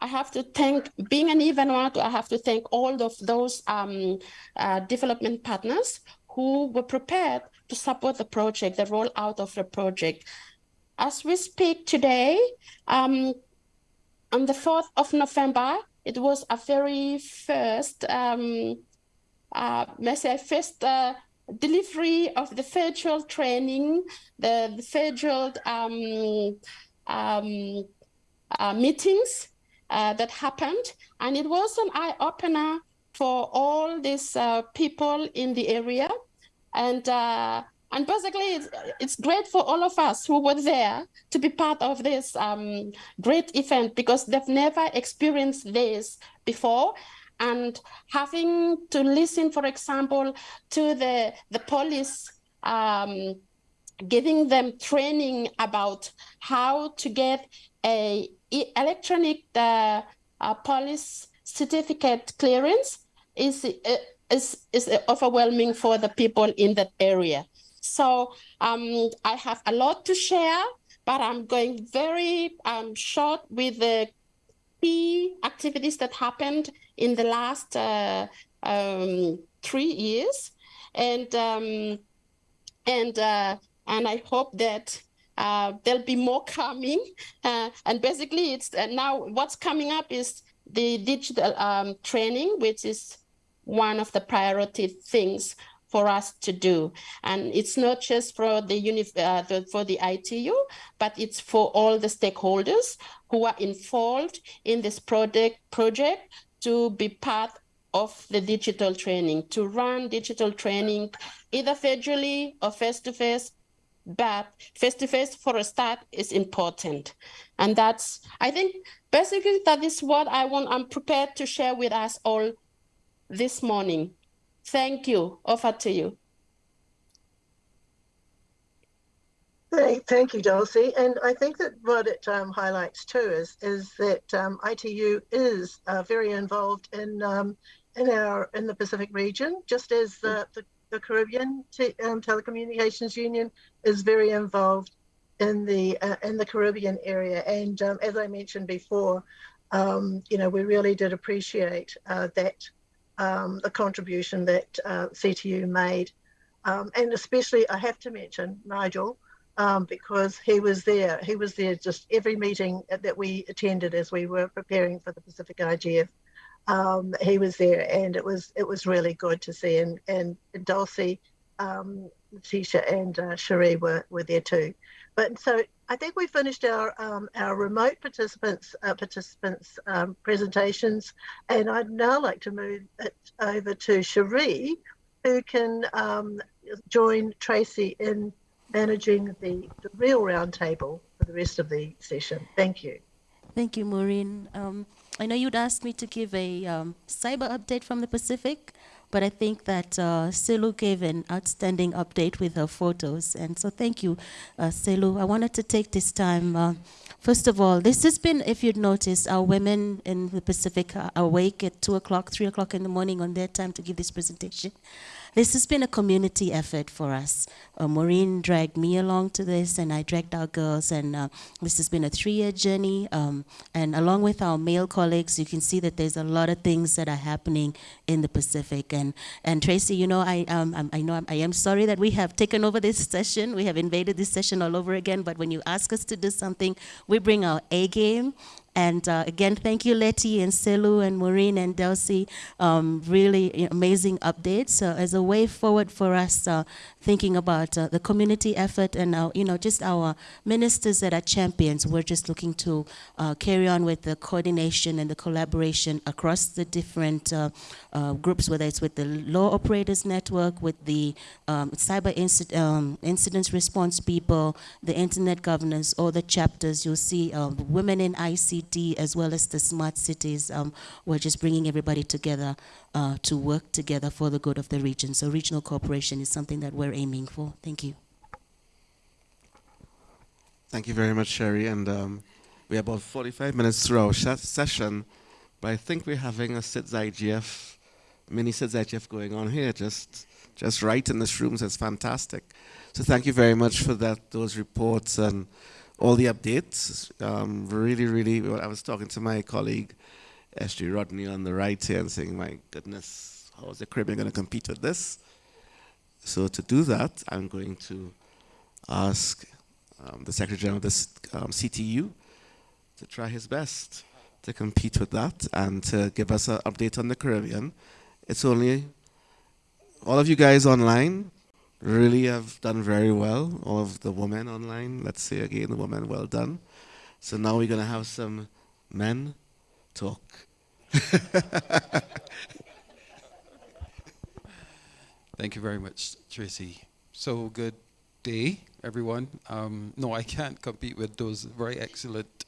I have to thank, being an Vanuatu, I have to thank all of those um, uh, development partners who were prepared to support the project, the rollout of the project. As we speak today, um, on the 4th of November, it was a very first, um, uh, say first uh, delivery of the virtual training, the, the virtual um, um, uh, meetings uh, that happened. And it was an eye opener for all these uh, people in the area. And uh, and basically, it's, it's great for all of us who were there to be part of this um, great event because they've never experienced this before. And having to listen, for example, to the, the police um, giving them training about how to get a electronic uh, uh, police certificate clearance is, uh, is, is overwhelming for the people in that area. So um, I have a lot to share, but I'm going very um, short with the key activities that happened in the last uh, um, three years, and um, and uh, and I hope that there'll be more coming. Uh, and basically, it's uh, now what's coming up is the digital um, training, which is one of the priority things for us to do. And it's not just for the, uh, the, for the ITU, but it's for all the stakeholders who are involved in this project project to be part of the digital training, to run digital training either federally or face-to-face, but face-to-face for a start is important. And that's, I think, basically that is what I want, I'm prepared to share with us all this morning. Thank you. Over to you. Thank, thank you, Dulcie. And I think that what it um, highlights too is is that um, ITU is uh, very involved in um, in our in the Pacific region, just as the, the, the Caribbean te um, Telecommunications Union is very involved in the uh, in the Caribbean area. And um, as I mentioned before, um, you know, we really did appreciate uh, that um, the contribution that uh, CTU made. Um, and especially, I have to mention Nigel, um, because he was there. He was there just every meeting that we attended as we were preparing for the Pacific IGF. Um, he was there, and it was it was really good to see. And and Dulcie, um, Tisha, and uh, Cherie were were there too. But so I think we finished our um, our remote participants uh, participants um, presentations, and I'd now like to move it over to Cherie, who can um, join Tracy in managing the, the real roundtable for the rest of the session. Thank you. Thank you, Maureen. I know you'd asked me to give a um, cyber update from the Pacific. But I think that uh, Selu gave an outstanding update with her photos. And so thank you, uh, Selu. I wanted to take this time, uh, first of all, this has been, if you'd noticed, our women in the Pacific are awake at 2 o'clock, 3 o'clock in the morning on their time to give this presentation. This has been a community effort for us. Uh, Maureen dragged me along to this, and I dragged our girls, and uh, this has been a three-year journey. Um, and along with our male colleagues, you can see that there's a lot of things that are happening in the Pacific. And and Tracy, you know, I um, I know I'm, I am sorry that we have taken over this [LAUGHS] session. We have invaded this session all over again. But when you ask us to do something, we bring our A game And uh, again, thank you, Letty and Selu and Maureen and Dulcie. Um, really amazing updates uh, as a way forward for us uh, thinking about uh, the community effort and our, you know, just our ministers that are champions. We're just looking to uh, carry on with the coordination and the collaboration across the different uh, uh, groups, whether it's with the law operators network, with the um, cyber inci um, incidents response people, the internet governance, or the chapters. You'll see um, women in ICT as well as the smart cities. Um, we're just bringing everybody together uh, to work together for the good of the region. So regional cooperation is something that we're aiming for. Thank you. Thank you very much, Cherie. And um, we're about 45 minutes through our session, but I think we're having a SIDS IGF, SIDS IGF going on here, just, just right in this room, so fantastic. So thank you very much for that, those reports and all the updates. Um, really, really, I was talking to my colleague, SG Rodney on the right here and saying, my goodness, how is the Caribbean going to compete with this? So to do that, I'm going to ask um, the Secretary General of the um, CTU to try his best to compete with that and to give us an update on the Caribbean. It's only, all of you guys online really have done very well. All of the women online, let's say again, the women, well done. So now we're going to have some men talk. [LAUGHS] Thank you very much, Tracy. So good day, everyone. Um, no, I can't compete with those very excellent,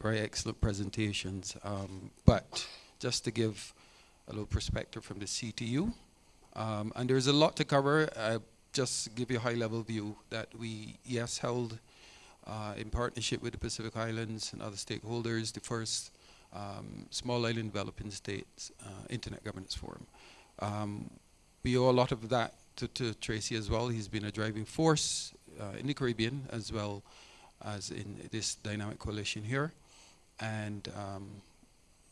very excellent presentations. Um, but just to give a little perspective from the CTU, um, and there's a lot to cover. I just give you a high-level view that we, yes, held uh, in partnership with the Pacific Islands and other stakeholders the first um, Small Island Developing States uh, Internet Governance Forum. Um, we owe a lot of that to, to Tracy as well. He's been a driving force uh, in the Caribbean as well as in this dynamic coalition here. And um,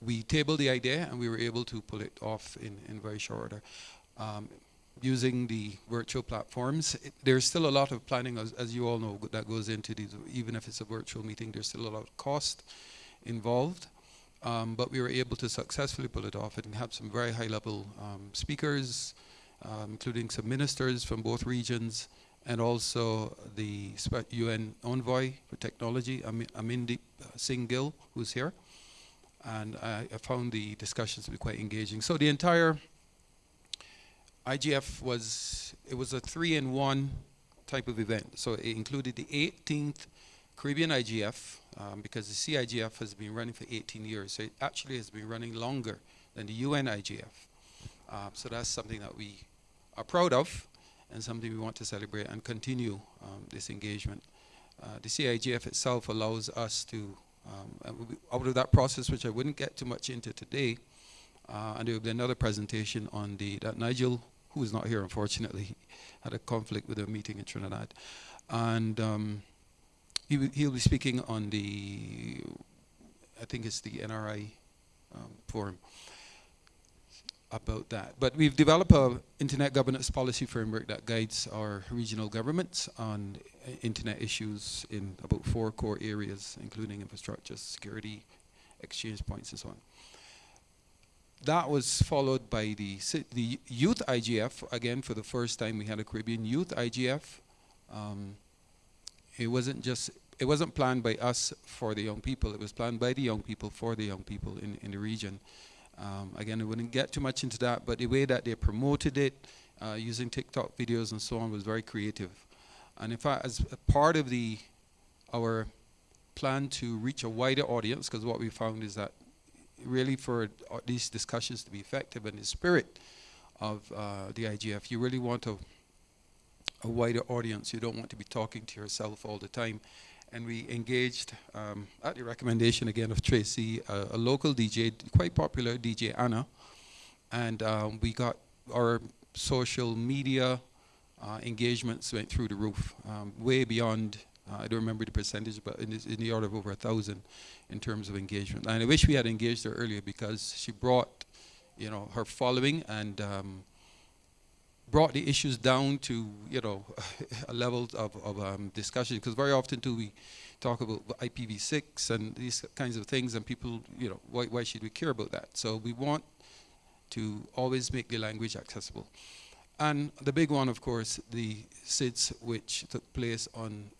we tabled the idea and we were able to pull it off in, in very short order. Um, using the virtual platforms, it, there's still a lot of planning, as, as, you all know, that goes into these, even if it's a virtual meeting, there's still a lot of cost involved. Um, but we were able to successfully pull it off and have some very high level um, speakers, um, including some ministers from both regions, and also the UN envoy for technology, Am Amandeep Singh Gill, who's here. And I, I, found the discussions to be quite engaging. So the entire IGF was, it was a three-in-one type of event. So it included the 18th Caribbean IGF, um, because the CIGF has been running for 18 years. So it actually has been running longer than the UN IGF. Um, so that's something that we are proud of and something we want to celebrate and continue um, this engagement. Uh, the CIGF itself allows us to, um, out of that process, which I wouldn't get too much into today, uh, and there will be another presentation on the, that Nigel, who is not here unfortunately, [LAUGHS] had a conflict with a meeting in Trinidad. And um, he he'll be speaking on the, I think it's the NRI um, forum about that. But we've developed a internet governance policy framework that guides our regional governments on internet issues in about four core areas, including infrastructure, security, exchange points, and so on. That was followed by the, the youth IGF. Again, for the first time, we had a Caribbean youth IGF. Um, it wasn't just it wasn't planned by us for the young people. It was planned by the young people for the young people in, in the region. Um, again, I wouldn't get too much into that, but the way that they promoted it, uh, using TikTok videos and so on, was very creative. And in fact, as part of the our plan to reach a wider audience, because what we found is that really for these discussions to be effective in the spirit of uh, the IGF, you really want a, a wider audience. You don't want to be talking to yourself all the time and we engaged, um, at the recommendation again of Tracy, uh, a local DJ, quite popular, DJ Anna, and um, we got our social media uh, engagements went through the roof, um, way beyond, uh, I don't remember the percentage, but in, in, the order of over a thousand in terms of engagement. And I wish we had engaged her earlier because she brought, you know, her following and um, brought the issues down to you know [LAUGHS] a level of, of um, discussion. Because very often too we talk about IPv6 and these kinds of things and people you know why, why should we care about that? So we want to always make the language accessible and the big one of course the SIDS which took place on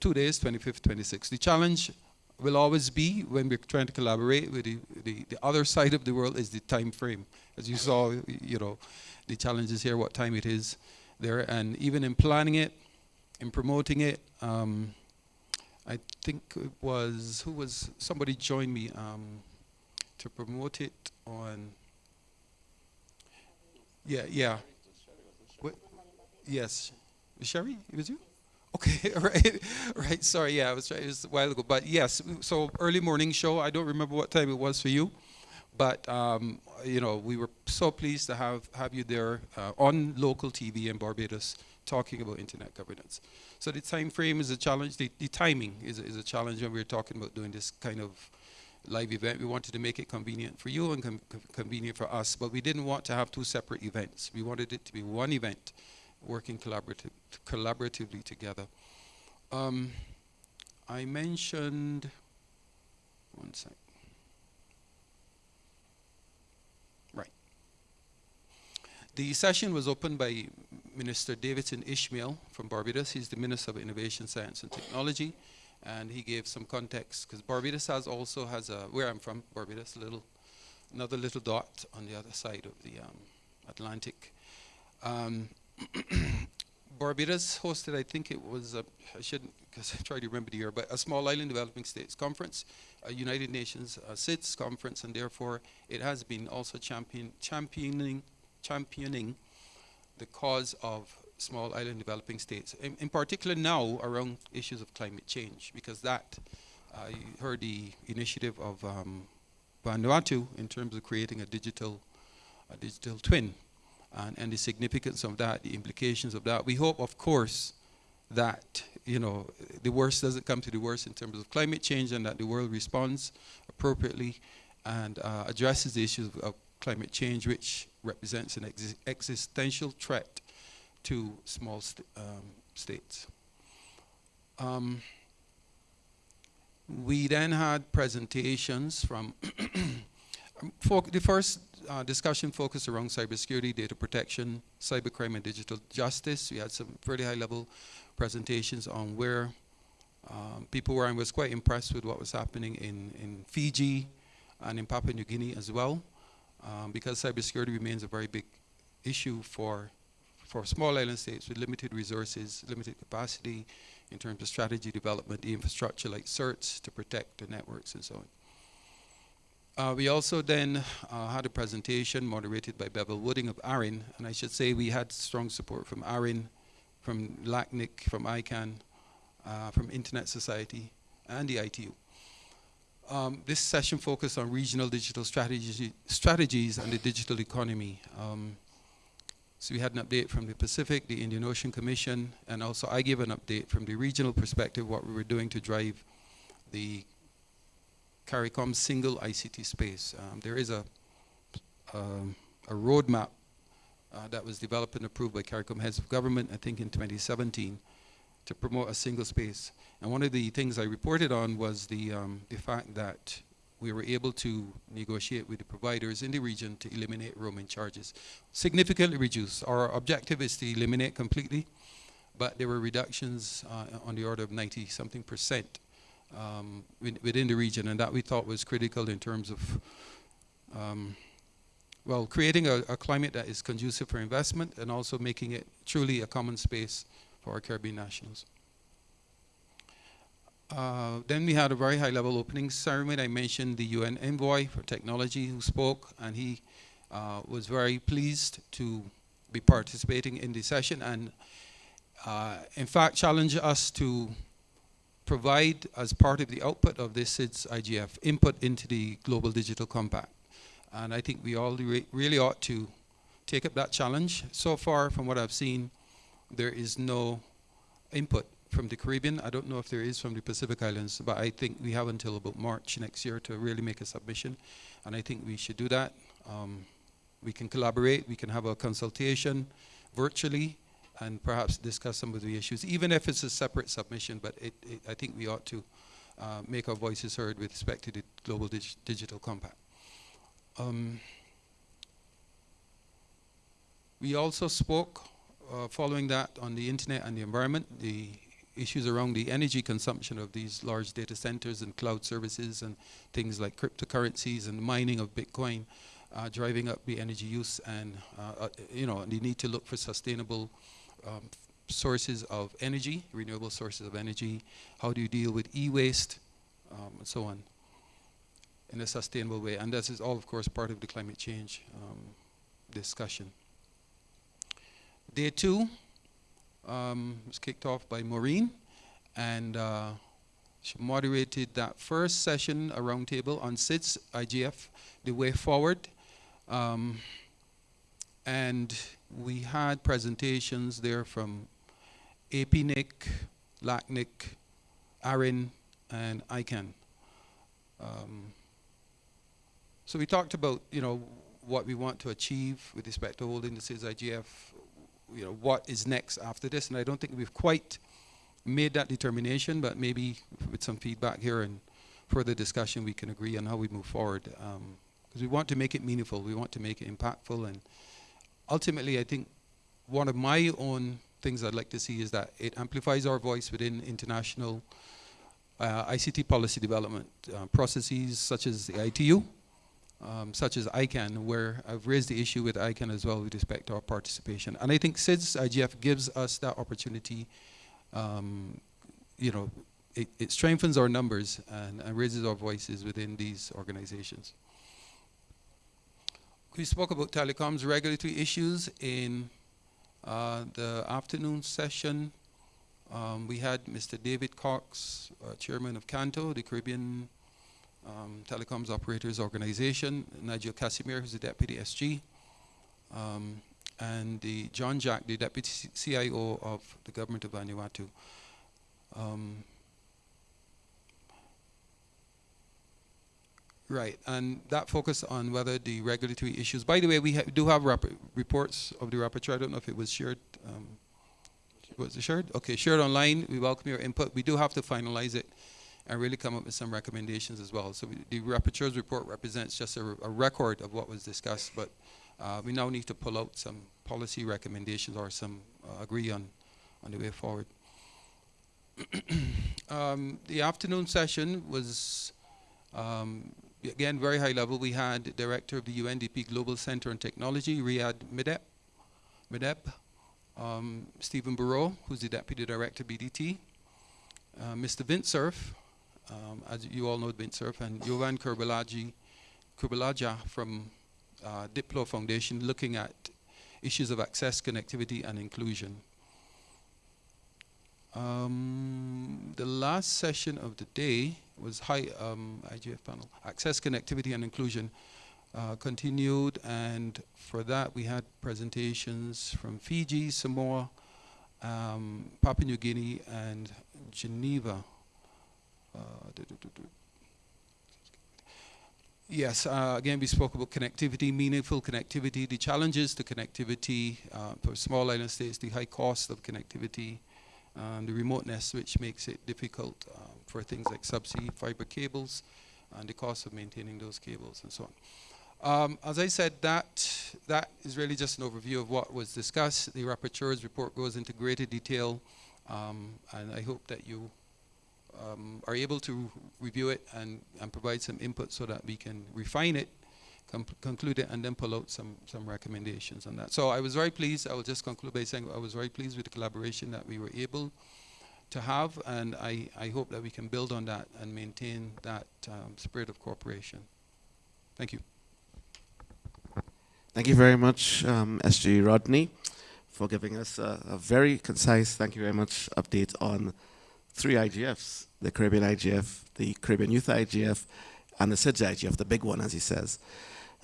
two days 25th 26th the challenge will always be when we're trying to collaborate with the, the, the other side of the world is the time frame. As you saw you know the challenges here, what time it is there, and even in planning it, in promoting it, um, I think it was, who was, somebody joined me um, to promote it on, yeah, yeah. Yes. Cherie, it was you? Okay, [LAUGHS] right, right. Sorry, yeah, I was trying. It was a while ago, but yes. So early morning show. I don't remember what time it was for you. But um, you know, we were so pleased to have have you there uh, on local TV in Barbados talking about internet governance. So the time frame is a challenge. The, the timing is, is a challenge when we are talking about doing this kind of live event. We wanted to make it convenient for you and com convenient for us, but we didn't want to have two separate events. We wanted it to be one event, working collaborative, collaboratively together. Um, I mentioned, one sec. Right. The session was opened by Minister Davidson Ishmael from Barbados. He's the Minister of Innovation, Science and Technology. And he gave some context because Barbados has also has a, where I'm from, Barbados, little, another little dot on the other side of the um, Atlantic. Um, [CLEARS THROAT] Barbados hosted, I think it was, a, I shouldn't, because I tried to remember the year, but a Small Island Developing States Conference, a United Nations uh, SIDS conference, and therefore it has been also champion, championing championing the cause of small island developing states, in, in particular now around issues of climate change, because that, uh, you heard the initiative of um, Vanuatu in terms of creating a digital, a digital twin, and, and the significance of that, the implications of that. We hope, of course, that you know the worst doesn't come to the worst in terms of climate change, and that the world responds appropriately and uh, addresses the issues of, climate change, which represents an ex existential threat to small um, states. Um, we then had presentations from [CLEARS THROAT] the first uh, discussion focused around cybersecurity, data protection, cybercrime, and digital justice. We had some pretty high-level presentations on where um, people were, and was quite impressed with what was happening in, in Fiji and in Papua New Guinea as well um, because cybersecurity remains a very big issue for for small island states with limited resources, limited capacity in terms of strategy development, the infrastructure like CERTs to protect the networks and so on. Uh, we also then uh, had a presentation moderated by Bevil Wooding of ARIN, and I should say we had strong support from ARIN, from LACNIC, from ICANN, uh, from Internet Society, and the ITU. Um, this session focused on regional digital strategy, strategies and the digital economy. Um, so we had an update from the Pacific, the Indian Ocean Commission, and also I gave an update from the regional perspective, what we were doing to drive the CARICOM single ICT space. Um, there is a, um, a roadmap uh, that was developed and approved by CARICOM heads of government, I think in 2017, to promote a single space. And one of the things I reported on was the, um, the fact that we were able to negotiate with the providers in the region to eliminate roaming charges, significantly reduce. Our objective is to eliminate completely, but there were reductions uh, on the order of 90 something percent um, within the region, and that we thought was critical in terms of um, well, creating a, a, climate that is conducive for investment and also making it truly a common space for our Caribbean nationals. Uh, then we had a very high level opening ceremony. I mentioned the UN envoy for technology who spoke and he uh, was very pleased to be participating in the session and uh, in fact challenged us to provide as part of the output of this SIDS IGF input into the Global Digital Compact. And I think we all re really ought to take up that challenge. So far from what I've seen, there is no input from the Caribbean. I don't know if there is from the Pacific Islands, but I think we have until about March next year to really make a submission. And I think we should do that. Um, we can collaborate, we can have a consultation, virtually and perhaps discuss some of the issues, even if it's a separate submission. But it, it, I think we ought to uh, make our voices heard with respect to the Global dig Digital Compact. Um, we also spoke, uh, following that, on the internet and the environment, the issues around the energy consumption of these large data centers and cloud services and things like cryptocurrencies and mining of Bitcoin, uh, driving up the energy use and, uh, uh you know, the need to look for sustainable um, sources of energy, renewable sources of energy. How do you deal with e-waste um, and so on in a sustainable way? And this is all, of course, part of the climate change um, discussion. Day two um, was kicked off by Maureen, and uh, she moderated that first session, a roundtable on SIDS, IGF, the way forward. And we had presentations there from APNIC, LACNIC, ARIN, and ICANN. Um, so we talked about, you know, what we want to achieve with respect to holding the SIDS IGF you know, what is next after this. And I don't think we've quite made that determination, but maybe with some feedback here and further discussion, we can agree on how we move forward. Because um, we want to make it meaningful, we want to make it impactful, and ultimately, I think one of my own things I'd like to see is that it amplifies our voice within international uh, ICT policy development uh, processes such as the ITU, um, such as ICANN, where I've raised the issue with ICANN as well with respect to our participation. And I think SIDS IGF gives us that opportunity. Um, you know, it, it, strengthens our numbers and, and, raises our voices within these organizations. We spoke about telecoms regulatory issues in uh, the afternoon session. Um, we had Mr. David Cox, uh, chairman of CANTO, the Caribbean um, Telecoms Operators Organization, Nigel Cassimire, who's the Deputy SG, um, and the John Jack, the Deputy CIO of the Government of Vanuatu. Right, and that focused on whether the regulatory issues, by the way, we ha do have reports of the rapporteur, I don't know if it was shared, um, was it shared? Okay, shared online, we welcome your input. We do have to finalize it and really come up with some recommendations as well. So we, the rapporteur's report represents just a, record of what was discussed, but uh, we now need to pull out some policy recommendations or some uh, agree on, on the way forward. [CLEARS THROAT] um, the afternoon session was, um, again, very high level. We had director of the UNDP Global Center on Technology, Riad Meddeb, Meddeb um, Stephen Bereaud, who's the deputy director BDT, uh, Mr. Vince Cerf, um, as you all know, Vint Cerf, and Jovan Kurbalaji, Kurbalaja from uh, Diplo Foundation looking at issues of access, connectivity, and inclusion. Um, the last session of the day was high um, IGF panel, access, connectivity, and inclusion. Uh, continued, and for that we had presentations from Fiji, Samoa, um, Papua New Guinea, and Geneva. Uh, yes, uh, again, we spoke about connectivity, meaningful connectivity, the challenges to connectivity uh, for small island states, the high cost of connectivity, and the remoteness, which makes it difficult uh, for things like subsea fiber cables, and the cost of maintaining those cables, and so on. Um, as I said, that that is really just an overview of what was discussed. The rapporteur's report goes into greater detail, um, and I hope that you um, are able to review it and, and provide some input so that we can refine it, conclude it, and then pull out some, some recommendations on that. So I was very pleased. I will just conclude by saying I was very pleased with the collaboration that we were able to have, and I, I hope that we can build on that and maintain that um, spirit of cooperation. Thank you. Thank you very much, um, SG Rodney, for giving us a, a very concise, thank you very much, update on three IGFs, the Caribbean IGF, the Caribbean Youth IGF, and the SIDS IGF, the big one, as he says.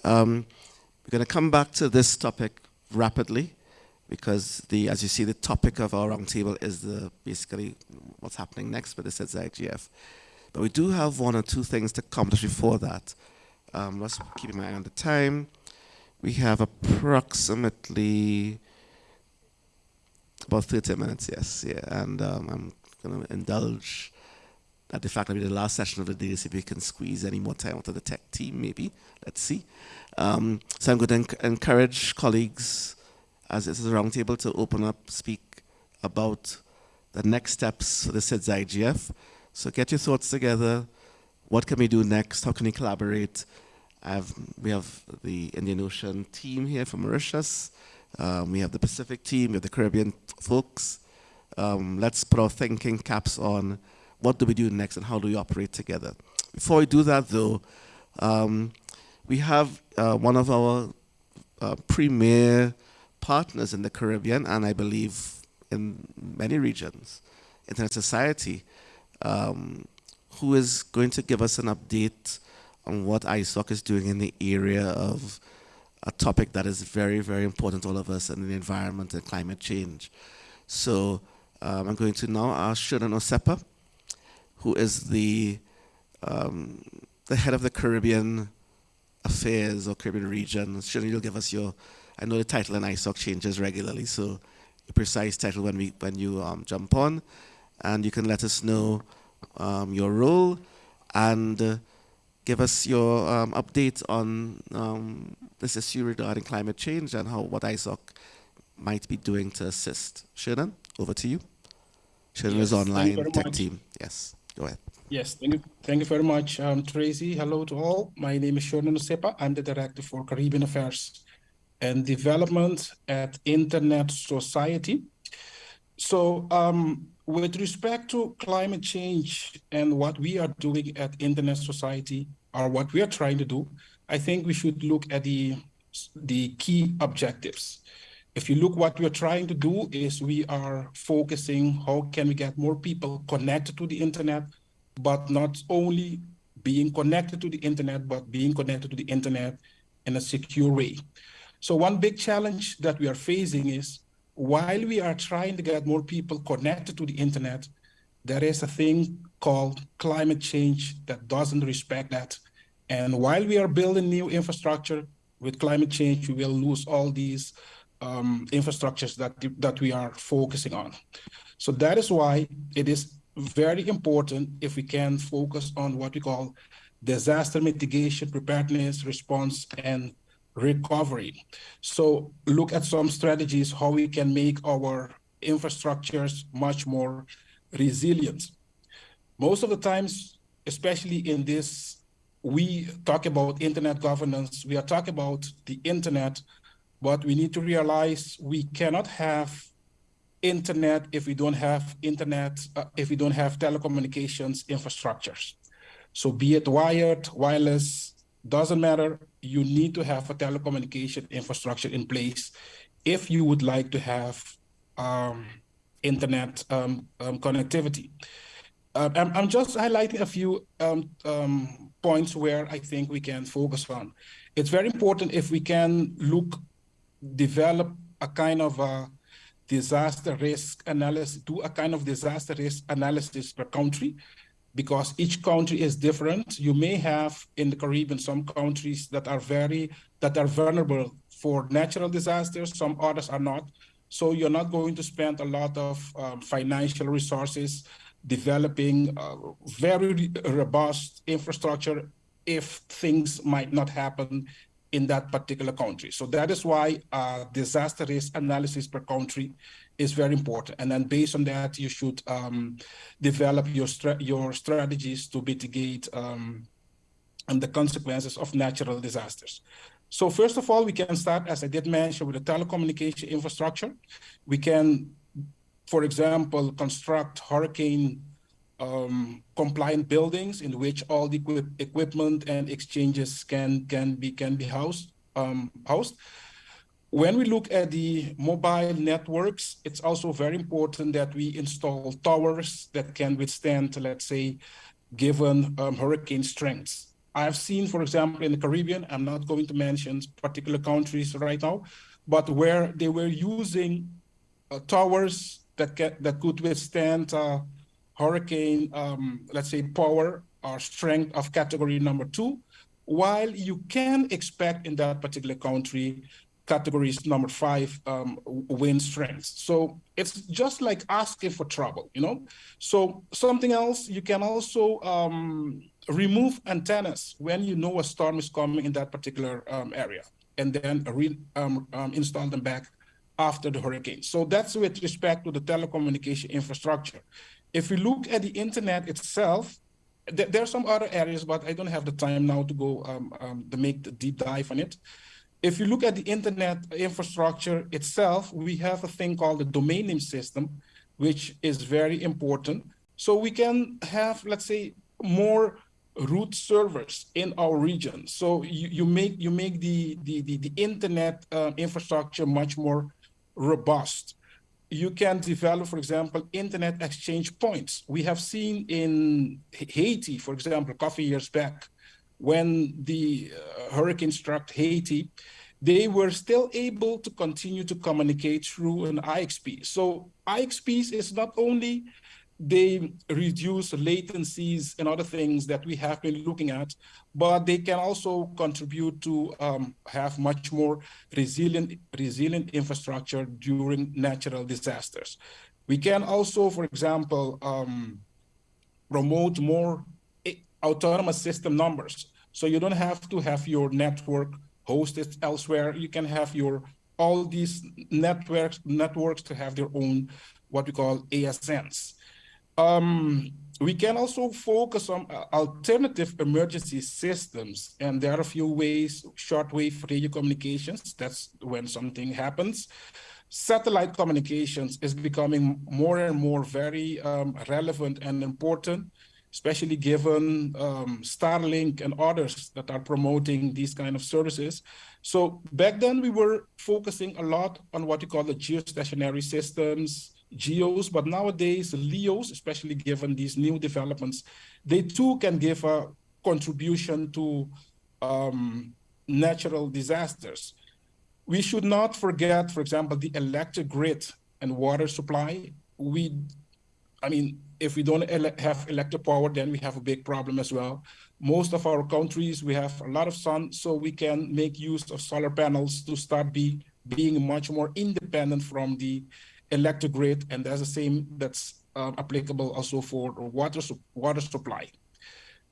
Um, we're going to come back to this topic rapidly because, the, as you see, the topic of our roundtable is the, basically what's happening next with the SIDS IGF. But we do have one or two things to accomplish before that. Um, let's keep an eye on the time. We have approximately About 30 minutes, yes. Yeah, and um, I'm going to indulge at the fact that we're the last session of the day, see if we can squeeze any more time out of the tech team, maybe. Let's see. Um, so I'm going to enc encourage colleagues, as is a roundtable, to open up, speak about the next steps for the SIDS IGF. So get your thoughts together. What can we do next? How can we collaborate? Have, we have the Indian Ocean team here from Mauritius. Um, we have the Pacific team, we have the Caribbean folks. Um, let's put our thinking caps on what do we do next and how do we operate together. Before we do that though, um, we have uh, one of our uh, premier partners in the Caribbean and I believe in many regions, Internet Society, um, who is going to give us an update on what ISOC is doing in the area of a topic that is very, very important to all of us in the environment and climate change. So um, I'm going to now ask Shernon Osepa, who is the, um, the head of the Caribbean Affairs or Caribbean region. Shernon, you'll give us your, I know the title in ISOC changes regularly, so the precise title when, we, when you um, jump on, and you can let us know um, your role and uh, give us your um, update on um, this issue regarding climate change and how what ISOC might be doing to assist. Shernon, over to you. Shernon yes, is online tech much. team. Yes, go ahead. Yes, thank you, thank you very much, um, Tracy. Hello to all. My name is Shernon Osepa. I'm the Director for Caribbean Affairs and Development at Internet Society. So um, with respect to climate change and what we are doing at Internet Society, or what we are trying to do, I think we should look at the, the key objectives. If you look what we're trying to do is we are focusing how can we get more people connected to the internet, but not only being connected to the internet, but being connected to the internet in a secure way. So one big challenge that we are facing is while we are trying to get more people connected to the internet, there is a thing called climate change that doesn't respect that. And while we are building new infrastructure with climate change, we will lose all these um, infrastructures that, that we are focusing on. So that is why it is very important if we can focus on what we call disaster mitigation, preparedness, response, and recovery. So look at some strategies, how we can make our infrastructures much more resilient. Most of the times, especially in this, we talk about internet governance, we are talking about the internet, but we need to realize we cannot have internet if we don't have internet, uh, if we don't have telecommunications infrastructures. So be it wired, wireless, doesn't matter, you need to have a telecommunication infrastructure in place if you would like to have um, internet um, um, connectivity. Uh, I'm, I'm, just highlighting a few um, um, points where I think we can focus on. It's very important if we can look, develop a kind of a disaster risk analysis, do a kind of disaster risk analysis per country, because each country is different. You may have in the Caribbean some countries that are very, that are vulnerable for natural disasters, some others are not. So you're not going to spend a lot of um, financial resources developing uh, very robust infrastructure if things might not happen in that particular country. So that is why uh, disaster risk analysis per country is very important. And then based on that, you should um, develop your, your strategies to mitigate um, and the consequences of natural disasters. So first of all, we can start, as I did mention, with the telecommunication infrastructure. We can, for example, construct hurricane um, compliant buildings in which all the equip equipment and exchanges can can be can be housed um, housed. When we look at the mobile networks, it's also very important that we install towers that can withstand, let's say, given um, hurricane strengths. I've seen, for example, in the Caribbean, I'm not going to mention particular countries right now, but where they were using uh, towers that, that could withstand uh, hurricane, um, let's say, power or strength of category number two, while you can expect in that particular country categories number five um, wind strength. So it's just like asking for trouble, you know? So something else, you can also um, remove antennas when you know a storm is coming in that particular um, area and then re, um, um, install them back after the hurricane. So that's with respect to the telecommunication infrastructure. If we look at the internet itself, th there are some other areas, but I don't have the time now to go um, to make the deep dive on it. If you look at the internet infrastructure itself, we have a thing called the domain name system, which is very important. So we can have, let's say, more root servers in our region. So you, you make you make the the the, the internet uh, infrastructure much more robust you can develop, for example, internet exchange points. We have seen in Haiti, for example, a couple years back, when the uh, hurricane struck Haiti, they were still able to continue to communicate through an IXP. So IXPs is not only they reduce latencies and other things that we have been looking at, but they can also contribute to um, have much more resilient, resilient infrastructure during natural disasters. We can also, for example, um, promote more autonomous system numbers. So you don't have to have your network hosted elsewhere. You can have your all these networks networks to have their own what we call ASNs. Um, we can also focus on uh, alternative emergency systems. And there are a few ways, shortwave radio communications, that's when something happens. Satellite communications is becoming more and more very um, relevant and important, especially given um, Starlink and others that are promoting these kind of services. So back then we were focusing a lot on what you call the geostationary systems, geos, but nowadays LEOs, especially given these new developments, they too can give a contribution to um, natural disasters. We should not forget, for example, the electric grid and water supply. We, I mean, if we don't ele have electric power, then we have a big problem as well. Most of our countries, we have a lot of sun, so we can make use of solar panels to start be, being much more independent from the electric grid, and that's the same that's um, applicable also for water, su water supply.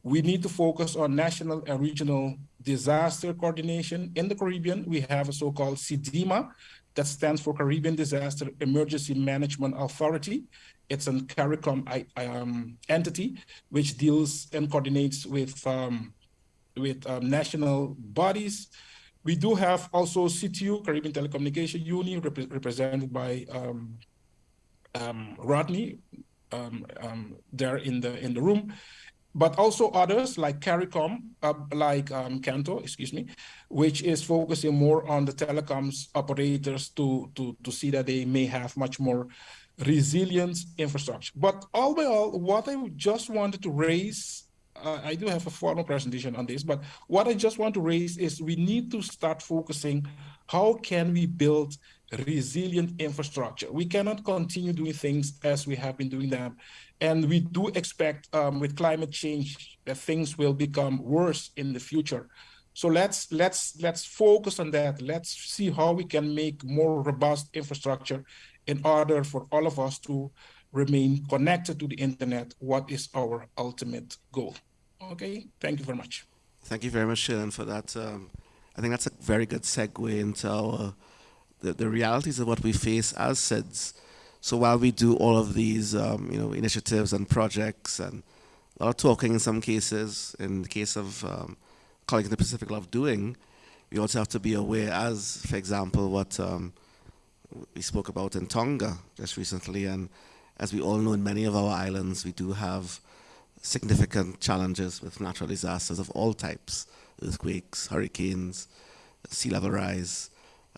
We need to focus on national and regional disaster coordination. In the Caribbean, we have a so-called CDEMA, that stands for Caribbean Disaster Emergency Management Authority. It's a CARICOM um, entity which deals and coordinates with um, with um, national bodies, we do have also CTU, Caribbean Telecommunication Union, rep represented by um, um, Rodney um, there in the in the room, but also others like CARICOM, uh, like Canto, excuse me, which is focusing more on the telecoms operators to, to, to see that they may have much more resilient infrastructure. But all by all, what I just wanted to raise uh, I do have a formal presentation on this, but what I just want to raise is we need to start focusing how can we build resilient infrastructure. We cannot continue doing things as we have been doing them. And we do expect um, with climate change that things will become worse in the future. So let's let's let's focus on that. Let's see how we can make more robust infrastructure in order for all of us to remain connected to the internet, what is our ultimate goal. Okay, thank you very much. Thank you very much, Shannon, for that. Um, I think that's a very good segue into our, the, the realities of what we face as SIDS. So while we do all of these, um, you know, initiatives and projects and a lot of talking in some cases, in the case of um, colleagues in the Pacific love doing, we also have to be aware as, for example, what um, we spoke about in Tonga just recently and as we all know, in many of our islands, we do have significant challenges with natural disasters of all types, earthquakes, hurricanes, sea level rise,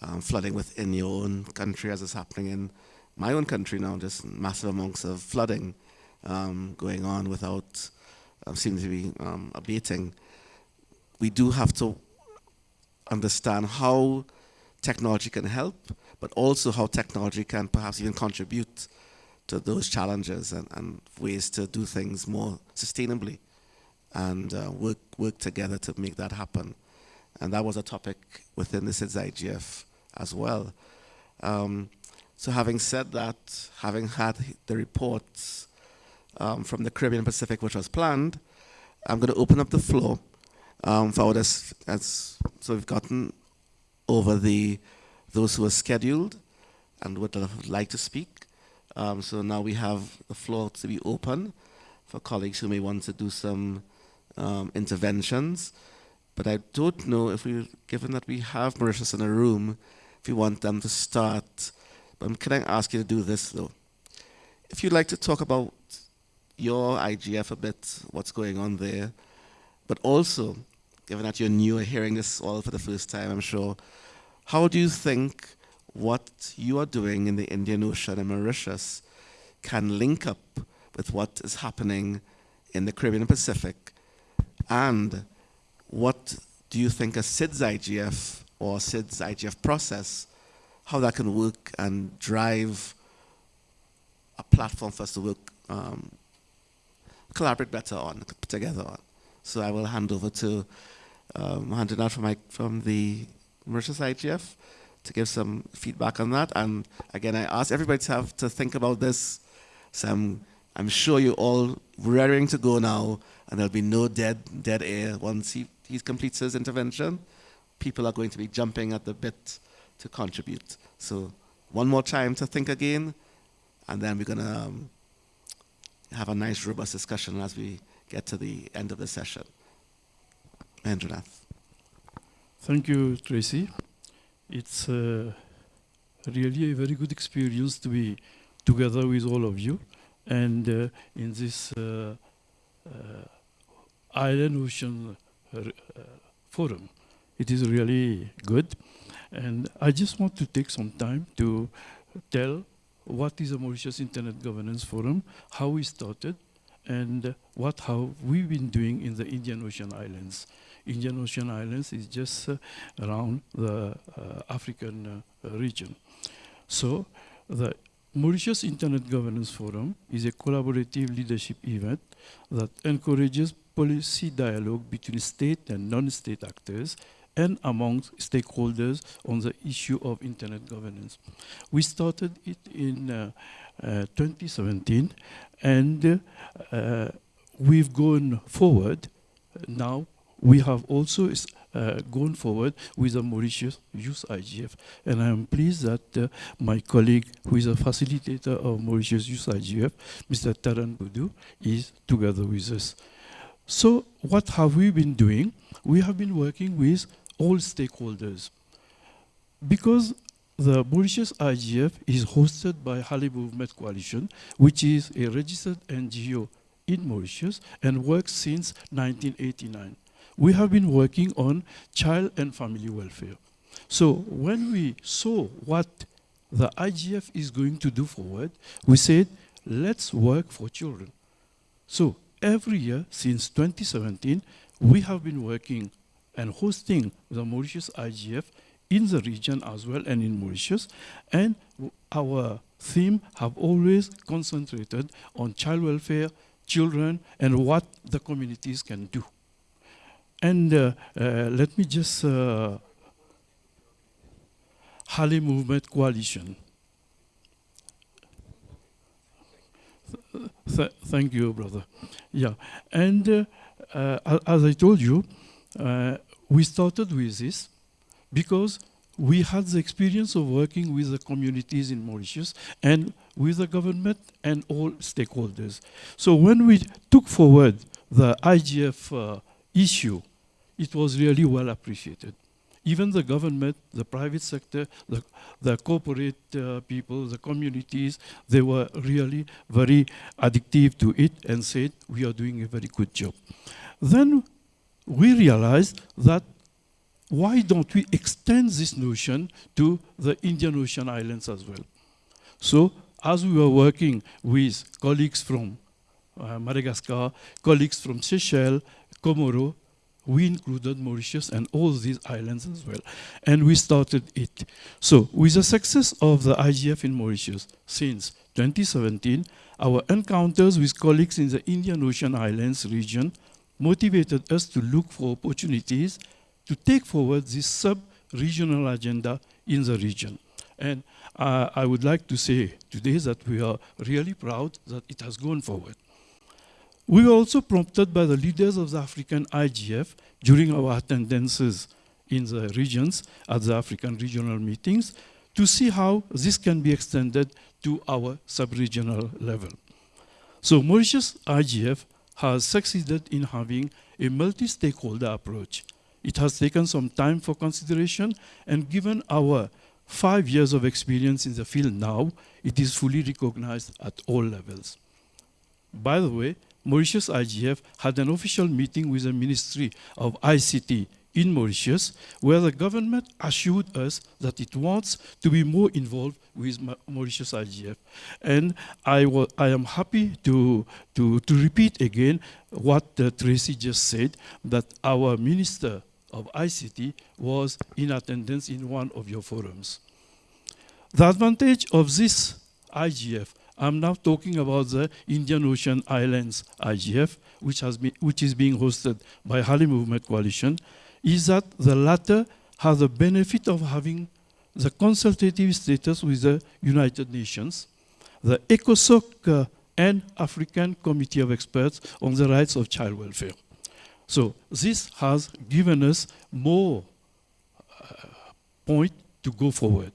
um, flooding within your own country as is happening in my own country now, just massive amounts of flooding um, going on without um, seeming to be um, abating. We do have to understand how technology can help, but also how technology can perhaps even contribute to those challenges and, and ways to do things more sustainably and uh, work, work together to make that happen. And that was a topic within the SIDS IGF as well. Um, so having said that, having had the reports um, from the Caribbean Pacific, which was planned, I'm going to open up the floor um, for. As, so we've gotten over the those who are scheduled and would like to speak. Um, so now we have the floor to be open for colleagues who may want to do some um, interventions. But I don't know if we, given that we have Mauritius in a room, if you want them to start. But can I ask you to do this though? If you'd like to talk about your IGF a bit, what's going on there, but also, given that you're new hearing this all for the first time, I'm sure, how do you think what you are doing in the Indian Ocean and Mauritius can link up with what is happening in the Caribbean and Pacific? And what do you think a SIDS IGF or SIDS IGF process, how that can work and drive a platform for us to work, um, collaborate better on, together on? So I will hand over to um, hand it out from, my, from the Mauritius IGF to give some feedback on that. And again, I ask everybody to have to think about this. So I'm, I'm sure you're all raring to go now, and there'll be no dead dead air once he, he completes his intervention. People are going to be jumping at the bit to contribute. So one more time to think again, and then we're going to um, have a nice, robust discussion as we get to the end of the session. Mahendranath. Thank you, Tracy. It's uh, really a very good experience to be together with all of you and uh, in this uh, uh Island Ocean uh, Forum. It is really good. And I just want to take some time to tell what is a Mauritius Internet Governance Forum, how we started, and what have we been doing in the Indian Ocean Islands. Indian Ocean Islands is just uh, around the uh, African uh, region. So the Mauritius Internet Governance Forum is a collaborative leadership event that encourages policy dialogue between state and non-state actors and among stakeholders on the issue of internet governance. We started it in uh, uh, 2017 and uh, we've gone forward now we have also uh, gone forward with the Mauritius Youth IGF. And I am pleased that uh, my colleague, who is a facilitator of Mauritius Youth IGF, Mr. Taran Budu, is together with us. So what have we been doing? We have been working with all stakeholders. Because the Mauritius IGF is hosted by Halley Movement Coalition, which is a registered NGO in Mauritius and works since 1989 we have been working on child and family welfare. So when we saw what the IGF is going to do forward, we said, let's work for children. So every year since 2017, we have been working and hosting the Mauritius IGF in the region as well and in Mauritius. And our theme have always concentrated on child welfare, children, and what the communities can do. And uh, uh, let me just uh, Halley Movement Coalition. Th thank you, brother. Yeah, and uh, uh, as I told you, uh, we started with this because we had the experience of working with the communities in Mauritius and with the government and all stakeholders. So when we took forward the IGF issue, it was really well appreciated. Even the government, the private sector, the, the corporate uh, people, the communities, they were really very addictive to it and said, we are doing a very good job. Then we realized that why don't we extend this notion to the Indian Ocean islands as well? So as we were working with colleagues from uh, Madagascar, colleagues from Seychelles, Comoro, we included Mauritius and all these islands as well. And we started it. So with the success of the IGF in Mauritius since 2017, our encounters with colleagues in the Indian Ocean Islands region motivated us to look for opportunities to take forward this sub regional agenda in the region. And uh, I would like to say today that we are really proud that it has gone forward. We were also prompted by the leaders of the African IGF during our attendances in the regions at the African regional meetings to see how this can be extended to our sub-regional level. So Mauritius IGF has succeeded in having a multi-stakeholder approach. It has taken some time for consideration and given our five years of experience in the field now, it is fully recognized at all levels. By the way, Mauritius IGF had an official meeting with the Ministry of ICT in Mauritius, where the government assured us that it wants to be more involved with Mauritius IGF. And I, I am happy to, to, to repeat again what uh, Tracy just said, that our Minister of ICT was in attendance in one of your forums. The advantage of this IGF, I'm now talking about the Indian Ocean Islands IGF, which, has been, which is being hosted by Halley Movement Coalition, is that the latter has the benefit of having the consultative status with the United Nations, the ECOSOC uh, and African Committee of Experts on the Rights of Child Welfare. So this has given us more uh, point to go forward.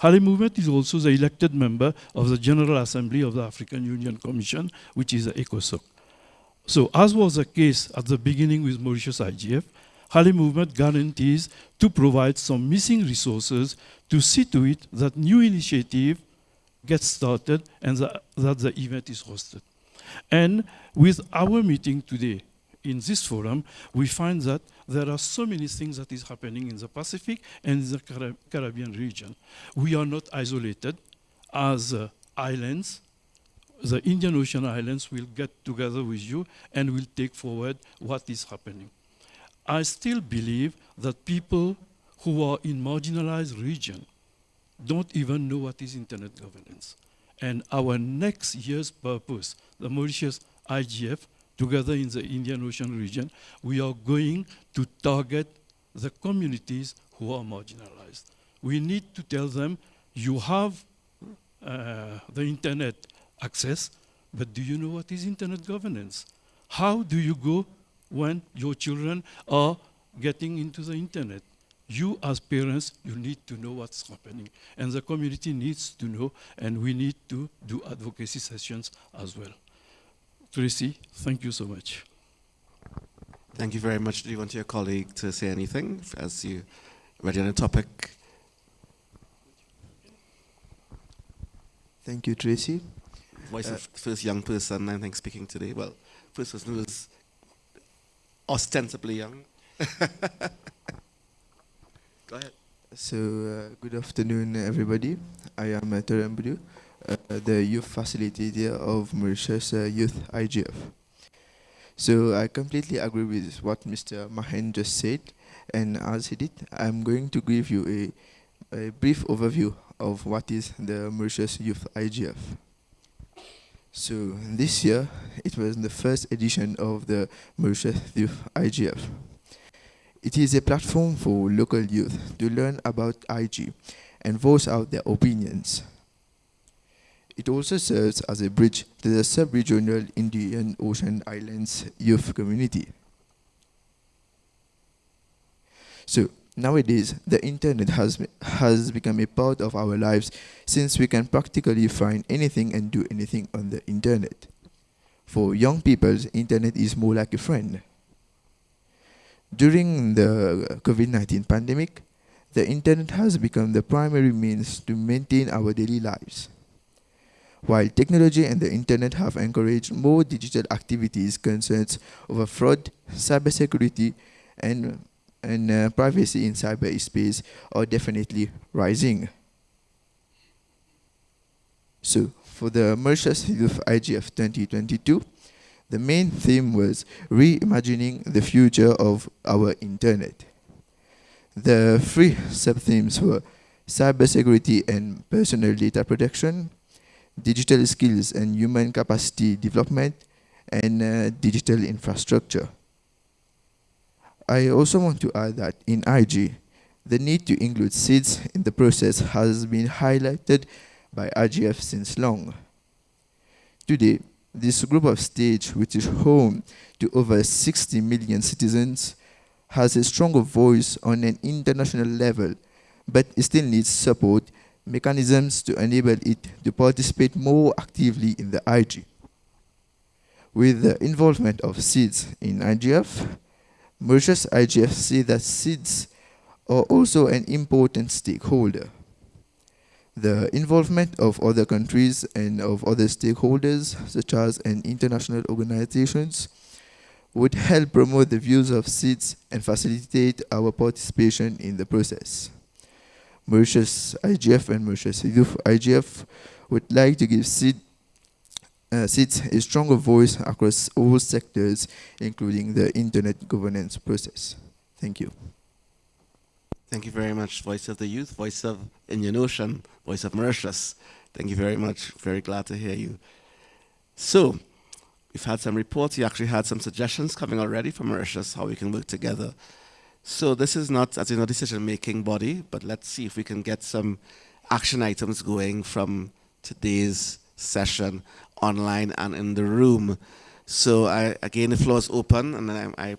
Halley Movement is also the elected member of the General Assembly of the African Union Commission, which is the ECOSOC. So as was the case at the beginning with Mauritius IGF, Halley movement guarantees to provide some missing resources to see to it that new initiative gets started and the, that the event is hosted. And with our meeting today in this forum, we find that there are so many things that is happening in the Pacific and the Caribbean region. We are not isolated as uh, islands. The Indian Ocean Islands will get together with you and will take forward what is happening. I still believe that people who are in marginalized region don't even know what is internet governance. And our next year's purpose, the Mauritius IGF, together in the Indian Ocean region, we are going to target the communities who are marginalized. We need to tell them, you have uh, the internet access, but do you know what is internet governance? How do you go when your children are getting into the internet. You as parents, you need to know what's happening. And the community needs to know, and we need to do advocacy sessions as well. Tracy, thank you so much. Thank you very much. Do you want your colleague to say anything as you ready on the topic? Thank you, Tracy. Voice uh, of first young person, I think, speaking today. Well, first person who is ostensibly young. [LAUGHS] Go ahead. So, uh, good afternoon, everybody. I am uh, Terembudu, uh, the youth facilitator of Mauritius uh, Youth IGF. So, I completely agree with what Mr. Mahen just said, and as he did, I'm going to give you a, a brief overview of what is the Mauritius Youth IGF. So this year, it was the first edition of the Mauritius Youth IGF. It is a platform for local youth to learn about IG and voice out their opinions. It also serves as a bridge to the sub-regional Indian Ocean Islands youth community. So Nowadays, the internet has, has become a part of our lives since we can practically find anything and do anything on the internet. For young people, internet is more like a friend. During the COVID-19 pandemic, the internet has become the primary means to maintain our daily lives. While technology and the internet have encouraged more digital activities concerns over fraud, cybersecurity, and and uh, privacy in cyberspace are definitely rising. So for the Mauritius Youth IGF 2022, the main theme was reimagining the future of our internet. The three sub-themes were cybersecurity and personal data protection, digital skills and human capacity development, and uh, digital infrastructure. I also want to add that in IG, The need to include SIDS in the process has been highlighted by IGF since long. Today, this group of states, which is home to over 60 million citizens, has a stronger voice on an international level, but still needs support mechanisms to enable it to participate more actively in the IG. With the involvement of SIDS in IGF, Mauritius IGF see that SIDS are also an important stakeholder. The involvement of other countries and of other stakeholders, such as in international organizations, would help promote the views of SIDS and facilitate our participation in the process. Mauritius IGF and Mauritius Youth IGF would like to give SID, uh, SIDS a stronger voice across all sectors, including the internet governance process. Thank you. Thank you very much, Voice of the Youth, Voice of Indian Ocean, Voice of Mauritius. Thank you very much. Very glad to hear you. So, we've had some reports. You actually had some suggestions coming already from Mauritius, how we can work together. So this is not, as you know, decision-making body, but let's see if we can get some action items going from today's session online and in the room. So I, again, the floor is open, and I, I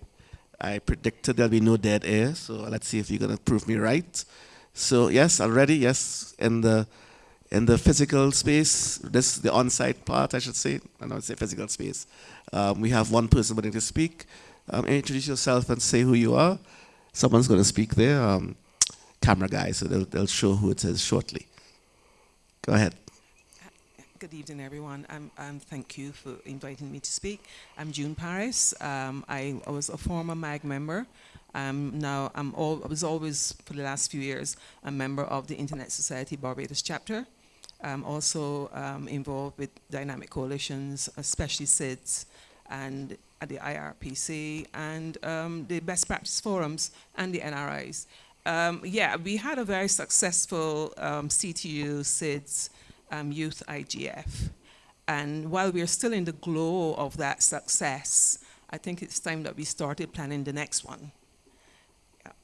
I predicted there'll be no dead air, so let's see if you're gonna prove me right. So yes, already, yes, in the in the physical space, this the on-site part, I should say. I don't say physical space. Um, we have one person wanting to speak. Um, introduce yourself and say who you are. Someone's going to speak there. Um, camera guy, so they'll, they'll show who it is shortly. Go ahead. Good evening, everyone. Um, um, thank you for inviting me to speak. I'm June Paris. Um, I, I, was a former MAG member. Um, now I'm all, I was always, for the last few years, a member of the Internet Society Barbados chapter. I'm also um, involved with dynamic coalitions, especially SIDS and at the IRPC and um, the best practice forums and the NRIs. yeah, we had a very successful CTU SIDS um, Youth IGF. And while we're still in the glow of that success, I think it's time that we started planning the next one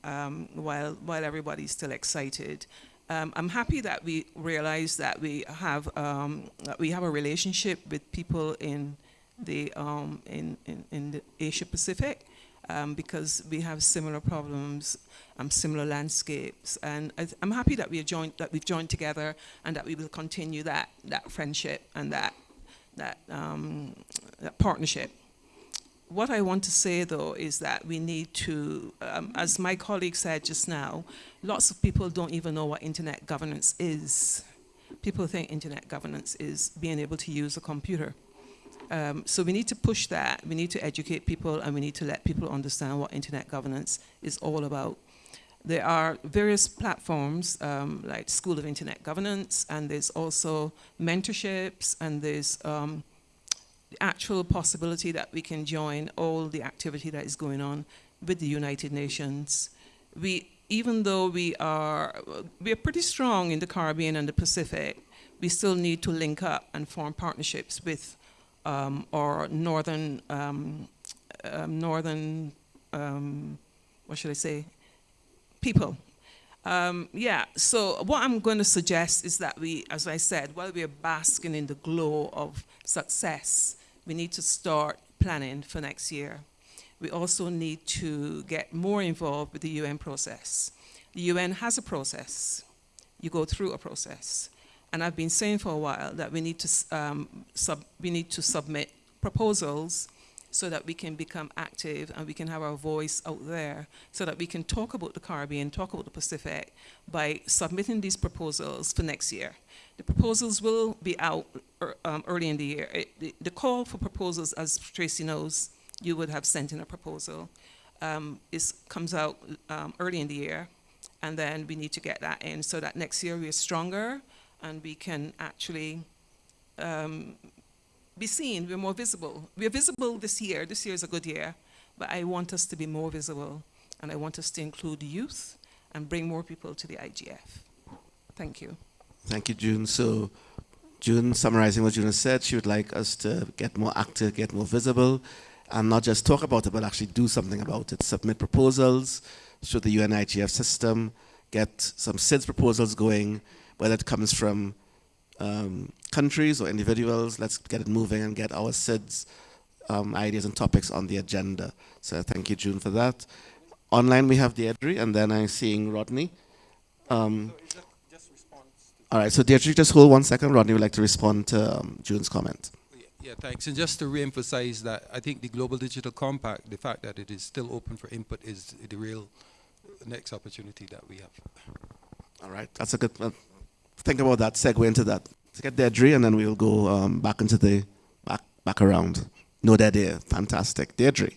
um, while, while everybody's still excited. Um, I'm happy that we realize that we have, um, that we have a relationship with people in the, um, in, in, in the Asia Pacific um, because we have similar problems, um, similar landscapes, and I am happy that we have joined that we've joined together and that we will continue that that friendship and that that, um, that partnership. What I want to say though is that we need to, um, as my colleague said just now, lots of people don't even know what internet governance is. People think internet governance is being able to use a computer. Um, so we need to push that. We need to educate people and we need to let people understand what internet governance is all about. There are various platforms um, like School of Internet Governance and there's also mentorships and there's um, the actual possibility that we can join all the activity that is going on with the United Nations. We, even though we are, we are pretty strong in the Caribbean and the Pacific, we still need to link up and form partnerships with um, or northern, um, um northern, um, what should I say, people. Um, yeah, so what I'm going to suggest is that we, as I said, while we are basking in the glow of success, we need to start planning for next year. We also need to get more involved with the UN process. The UN has a process. You go through a process. And I've been saying for a while that we need to, um, sub, we need to submit proposals so that we can become active and we can have our voice out there so that we can talk about the Caribbean, talk about the Pacific by submitting these proposals for next year. The proposals will be out er, um, early in the year. It, the, the, call for proposals, as Tracy knows, you would have sent in a proposal, um, is, comes out um, early in the year. And then we need to get that in so that next year we're stronger and we can actually um, be seen, we're more visible. We're visible this year, this year is a good year, but I want us to be more visible and I want us to include youth and bring more people to the IGF. Thank you. Thank you, June. So June, summarizing what June has said, she would like us to get more active, get more visible, and not just talk about it, but actually do something about it. Submit proposals through the UNIGF system, get some SIDS proposals going, whether it comes from um, countries or individuals. Let's get it moving and get our SIDS um, ideas and topics on the agenda. So thank you, June, for that. Online, we have Deirdre, and then I'm seeing Rodney. Um, all right, so Deirdre, just hold one second. Rodney would like to respond to um, June's comment. Yeah, thanks. And just to re-emphasize that, I think the Global Digital Compact, the fact that it is still open for input is the real next opportunity that we have. All right, that's a good, uh, think about that, segue into that. Let's get Deirdre, and then we'll go um, back into the, back, back around. No, there. Fantastic. Deirdre,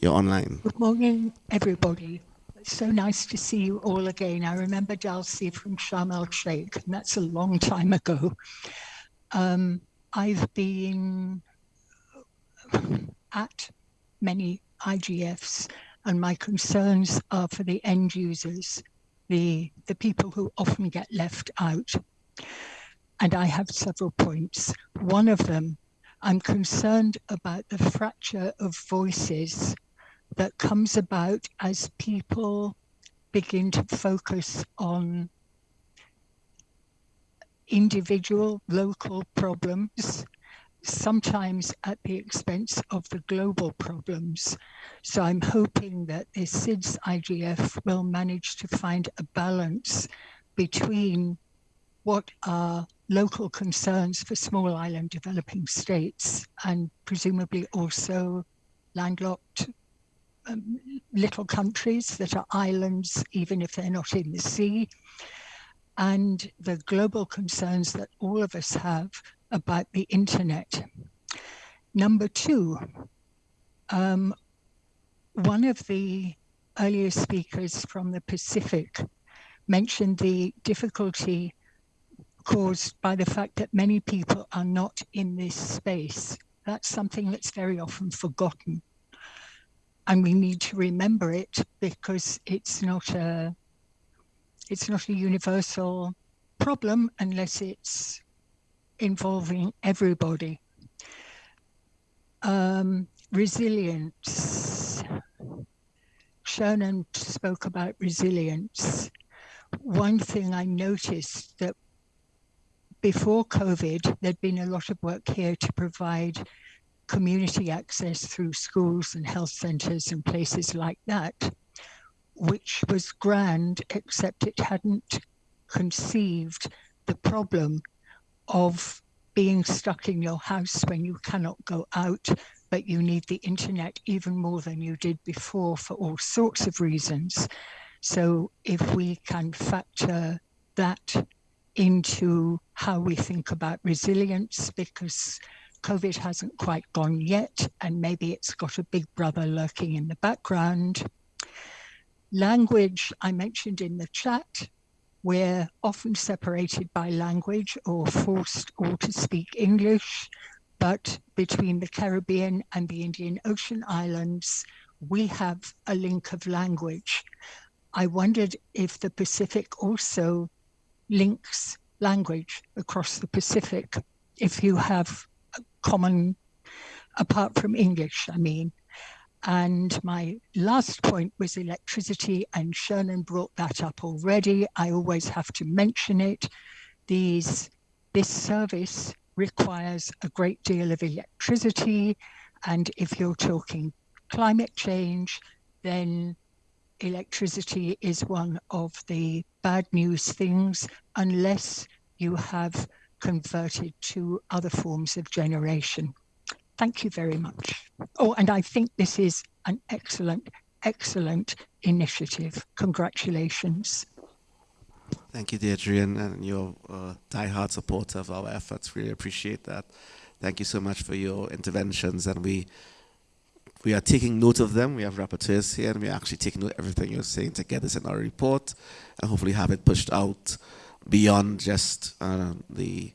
you're online. Good morning, everybody. It's so nice to see you all again. I remember Dulcie from Sharm el Sheikh, and that's a long time ago. Um, I've been at many IGFs, and my concerns are for the end users, the, the people who often get left out. And I have several points. One of them, I'm concerned about the fracture of voices that comes about as people begin to focus on individual local problems, sometimes at the expense of the global problems. So I'm hoping that the SIDS IGF will manage to find a balance between what are local concerns for small island developing states and presumably also landlocked um, little countries that are islands, even if they're not in the sea, and the global concerns that all of us have about the internet. Number two, um, one of the earlier speakers from the Pacific mentioned the difficulty caused by the fact that many people are not in this space. That's something that's very often forgotten. And we need to remember it because it's not a it's not a universal problem unless it's involving everybody. Um, resilience. Shernon spoke about resilience. One thing I noticed that before COVID, there'd been a lot of work here to provide community access through schools and health centres and places like that which was grand, except it hadn't conceived the problem of being stuck in your house when you cannot go out, but you need the internet even more than you did before for all sorts of reasons. So if we can factor that into how we think about resilience, because COVID hasn't quite gone yet, and maybe it's got a big brother lurking in the background. Language, I mentioned in the chat, we're often separated by language or forced all to speak English, but between the Caribbean and the Indian Ocean Islands, we have a link of language. I wondered if the Pacific also links language across the Pacific, if you have a common, apart from English, I mean, and my last point was electricity, and Shernon brought that up already. I always have to mention it. These, this service requires a great deal of electricity. And if you're talking climate change, then electricity is one of the bad news things unless you have converted to other forms of generation. Thank you very much. Oh, and I think this is an excellent, excellent initiative. Congratulations. Thank you, Deirdre, and, and your uh, die-hard supporter of our efforts. Really appreciate that. Thank you so much for your interventions, and we we are taking note of them. We have rapporteurs here, and we're actually taking note of everything you're saying to get this in our report, and hopefully have it pushed out beyond just uh, the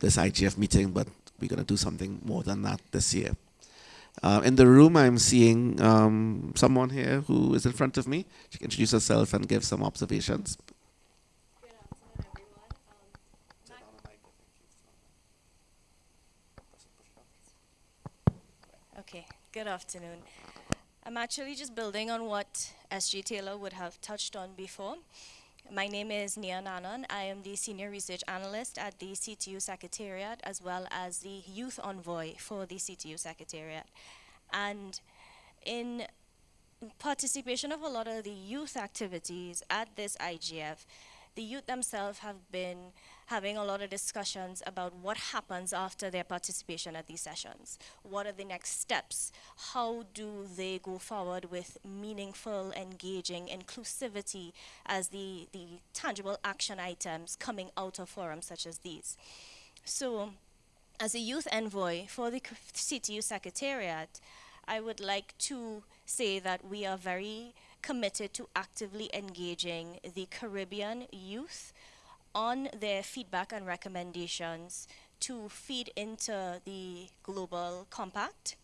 this IGF meeting, but we're going to do something more than that this year. Uh, in the room, I'm seeing um, someone here who is in front of me. She can introduce herself and give some observations. Okay, good afternoon. I'm actually just building on what SG Taylor would have touched on before. My name is Nia Nanan. I am the Senior Research Analyst at the CTU Secretariat as well as the Youth Envoy for the CTU Secretariat. And in participation of a lot of the youth activities at this IGF, the youth themselves have been having a lot of discussions about what happens after their participation at these sessions. What are the next steps? How do they go forward with meaningful, engaging inclusivity as the, the tangible action items coming out of forums such as these? So, as a youth envoy for the CTU Secretariat, I would like to say that we are very committed to actively engaging the Caribbean youth on their feedback and recommendations to feed into the global compact.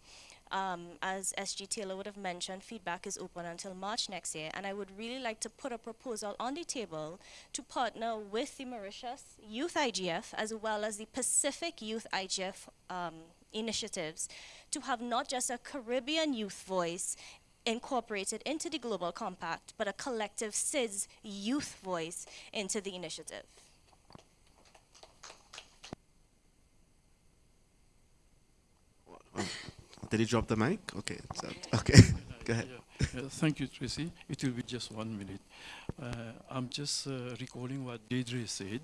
Um, as SG Taylor would have mentioned, feedback is open until March next year, and I would really like to put a proposal on the table to partner with the Mauritius Youth IGF as well as the Pacific Youth IGF um, initiatives to have not just a Caribbean youth voice incorporated into the Global Compact, but a collective SIDS youth voice into the initiative. Did he drop the mic? Okay, so, [LAUGHS] okay, [LAUGHS] go ahead. Yeah. Yeah, thank you, Tracy. It will be just one minute. Uh, I'm just uh, recalling what Deirdre said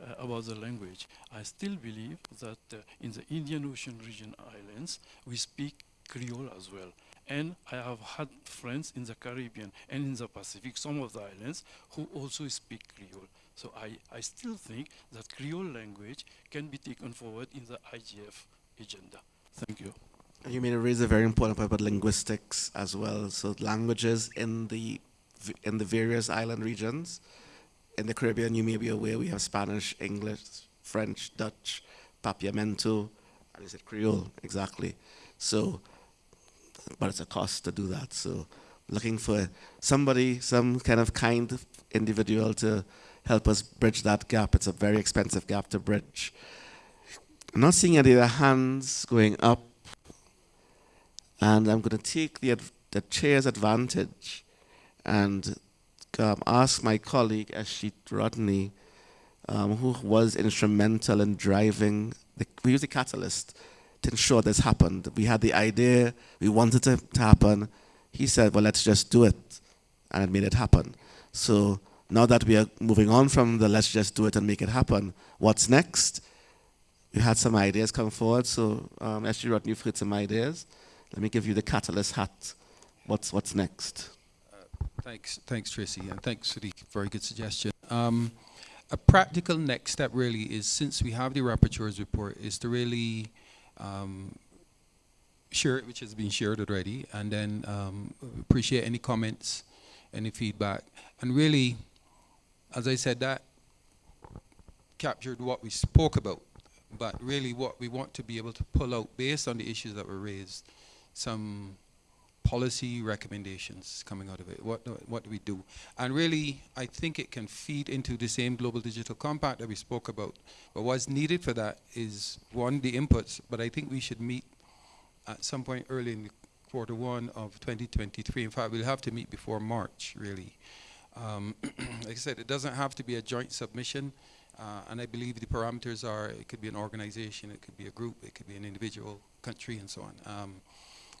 uh, about the language. I still believe that uh, in the Indian Ocean region islands, we speak Creole as well. And I have had friends in the Caribbean and in the Pacific, some of the islands, who also speak Creole. So I, I still think that Creole language can be taken forward in the IGF agenda. Thank you. You made a raise a very important point about linguistics as well. So languages in the in the various island regions. In the Caribbean, you may be aware we have Spanish, English, French, Dutch, Papiamento, and is it Creole exactly? So, but it's a cost to do that. So, looking for somebody, some kind of kind individual to help us bridge that gap. It's a very expensive gap to bridge. I'm not seeing any other hands going up and I'm going to take the, the chair's advantage and um, ask my colleague Ashit Rodney, um, who was instrumental in driving, the, we was the catalyst to ensure this happened. We had the idea, we wanted it to happen. He said, well, let's just do it. And it made it happen. So now that we are moving on from the let's just do it and make it happen, what's next? We had some ideas come forward, so um, Ashit Rodney, heard some ideas. Let me give you the catalyst hat. What's, what's next? Uh, thanks, thanks, Tracy, and thanks for the very good suggestion. Um, a practical next step really is, since we have the rapporteur's report, is to really um, share it, which has been shared already, and then um, appreciate any comments, any feedback, and really, as I said, that captured what we spoke about, but really what we want to be able to pull out based on the issues that were raised some policy recommendations coming out of it. What, what do we do? And really, I think it can feed into the same Global Digital Compact that we spoke about. But what's needed for that is, one, the inputs, but I think we should meet at some point early in the quarter one of 2023. In fact, we'll have to meet before March, really. Um, [CLEARS THROAT] like I said, it doesn't have to be a joint submission. Uh, and I believe the parameters are, it could be an organization, it could be a group, it could be an individual country, and so on. Um,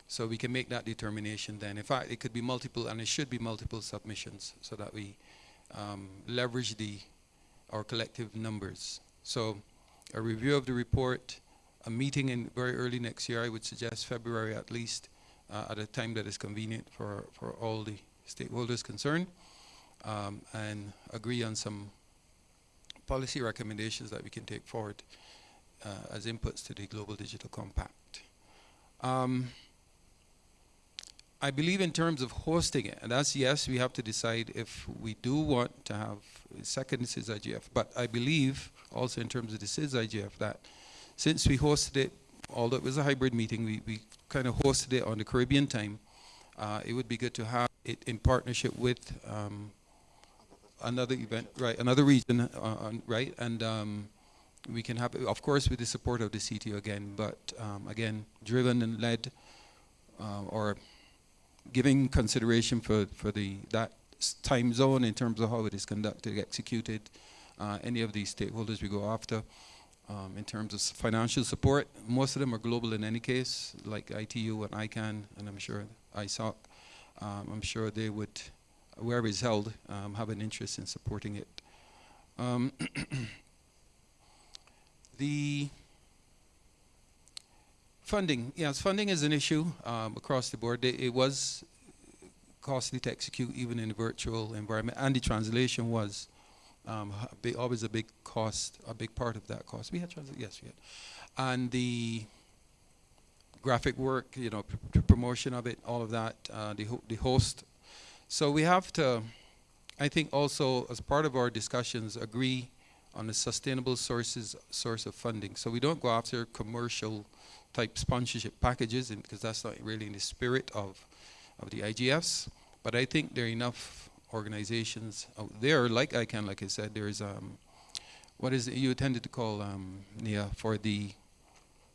so we can make that determination then. In fact, it could be multiple, and it should be multiple submissions so that we um, leverage the our collective numbers. So a review of the report, a meeting in very early next year, I would suggest February at least, uh, at a time that is convenient for, for all the stakeholders concerned, um, and agree on some policy recommendations that we can take forward uh, as inputs to the Global Digital Compact. Um, I believe in terms of hosting it, and that's yes, we have to decide if we do want to have a second SIDS IGF, but I believe also in terms of the SIDS IGF that since we hosted it, although it was a hybrid meeting, we, we kind of hosted it on the Caribbean time, uh, it would be good to have it in partnership with um, another event, right, another region, uh, right, and um, we can have, it, of course, with the support of the CTU again, but um, again, driven and led uh, or giving consideration for, for the that time zone in terms of how it is conducted, executed, uh, any of these stakeholders we go after. Um, in terms of financial support, most of them are global in any case, like ITU and ICANN, and I'm sure ISOC. Um, I'm sure they would, wherever it's held, um, have an interest in supporting it. Um, [CLEARS THROAT] the funding, yes, funding is an issue um, across the board. It, it, was costly to execute even in a virtual environment, and the translation was um, a big, always a big cost, a big part of that cost. We had translation, yes, we had, and the graphic work, you know, pr promotion of it, all of that, uh, the ho the host. So we have to, I think, also as part of our discussions, agree on a sustainable sources source of funding. So we don't go after commercial type sponsorship packages and because that's not really in the spirit of of the IGFs. But I think there are enough organizations out there, like ICANN, like I said, there's um, what is it you tended to call um, Nia for the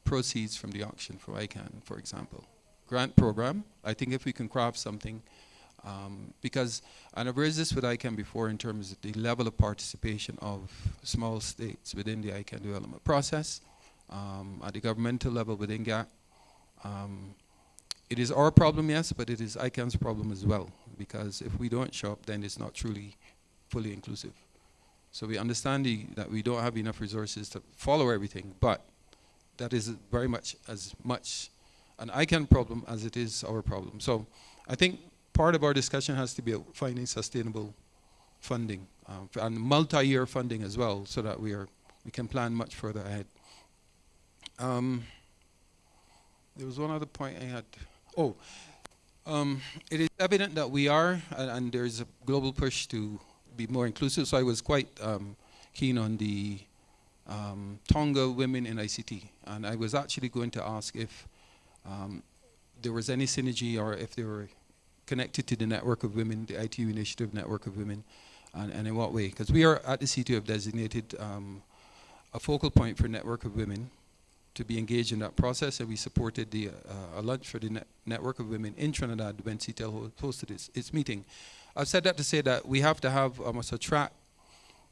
proceeds from the auction for ICANN, for example, grant program. I think if we can craft something um, because, and I've raised this with ICANN before in terms of the level of participation of small states within the ICANN development process, um, at the governmental level within GAC. Um, it is our problem, yes, but it is ICANN's problem as well, because if we don't show up, then it's not truly fully inclusive. So we understand the, that we don't have enough resources to follow everything, but that is very much as much an ICANN problem as it is our problem. So I think part of our discussion has to be finding sustainable funding um, and multi-year funding as well so that we are we can plan much further ahead. Um, there was one other point I had. Oh, um, it is evident that we are, and, and, there's a global push to be more inclusive. So I was quite um, keen on the um, Tonga women in ICT, and I was actually going to ask if um, there was any synergy or if there were connected to the network of women, the ITU initiative network of women, and, and in what way? Because we are at the CTU have designated um, a focal point for network of women to be engaged in that process, and we supported the uh, a lunch for the net network of women in Trinidad when CITEL hosted its, its meeting. I've said that to say that we have to have almost a track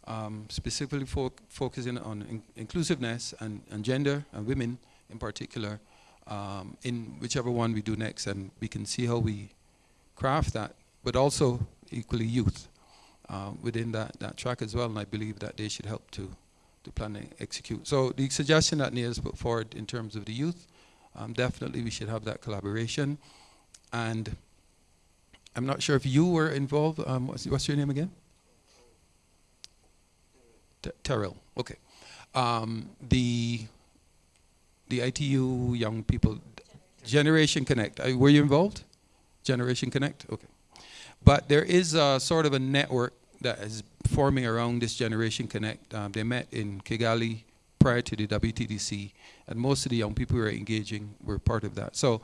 um, specifically fo focusing on in inclusiveness and, and, gender and women in particular um, in whichever one we do next, and we can see how we craft that, but also equally youth uh, within that, that track as well. And I believe that they should help to, to plan and execute. So the suggestion that Nia's put forward in terms of the youth, um, definitely we should have that collaboration. And I'm not sure if you were involved. Um, what's, what's, your name again? Terrell. Okay. Um, the the ITU young people, Generation Connect. Uh, were you involved? Generation Connect? Okay. But there is a sort of a network that is forming around this Generation Connect. Um, they met in Kigali prior to the WTDC, and most of the young people who are engaging were part of that. So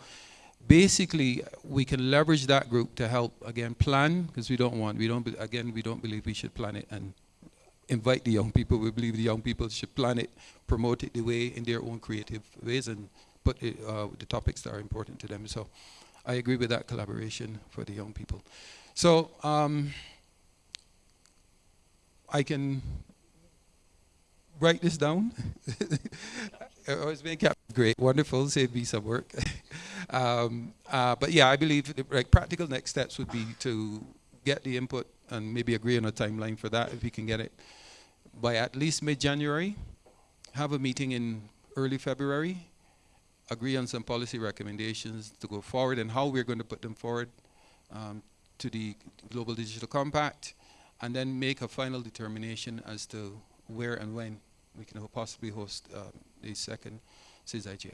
basically, we can leverage that group to help, again, plan, because we don't want, we don't, again, we don't believe we should plan it and invite the young people. We believe the young people should plan it, promote it the way in their own creative ways, and put it, uh, the topics that are important to them. So I agree with that collaboration for the young people. So um, I can write this down. I was being kept great, wonderful, save me some work. [LAUGHS] um, uh, but yeah, I believe like practical next steps would be to get the input and maybe agree on a timeline for that if we can get it by at least mid-January. Have a meeting in early February agree on some policy recommendations to go forward and how we're going to put them forward um, to the Global Digital Compact, and then make a final determination as to where and when we can possibly host uh, the second SIDS-IGF.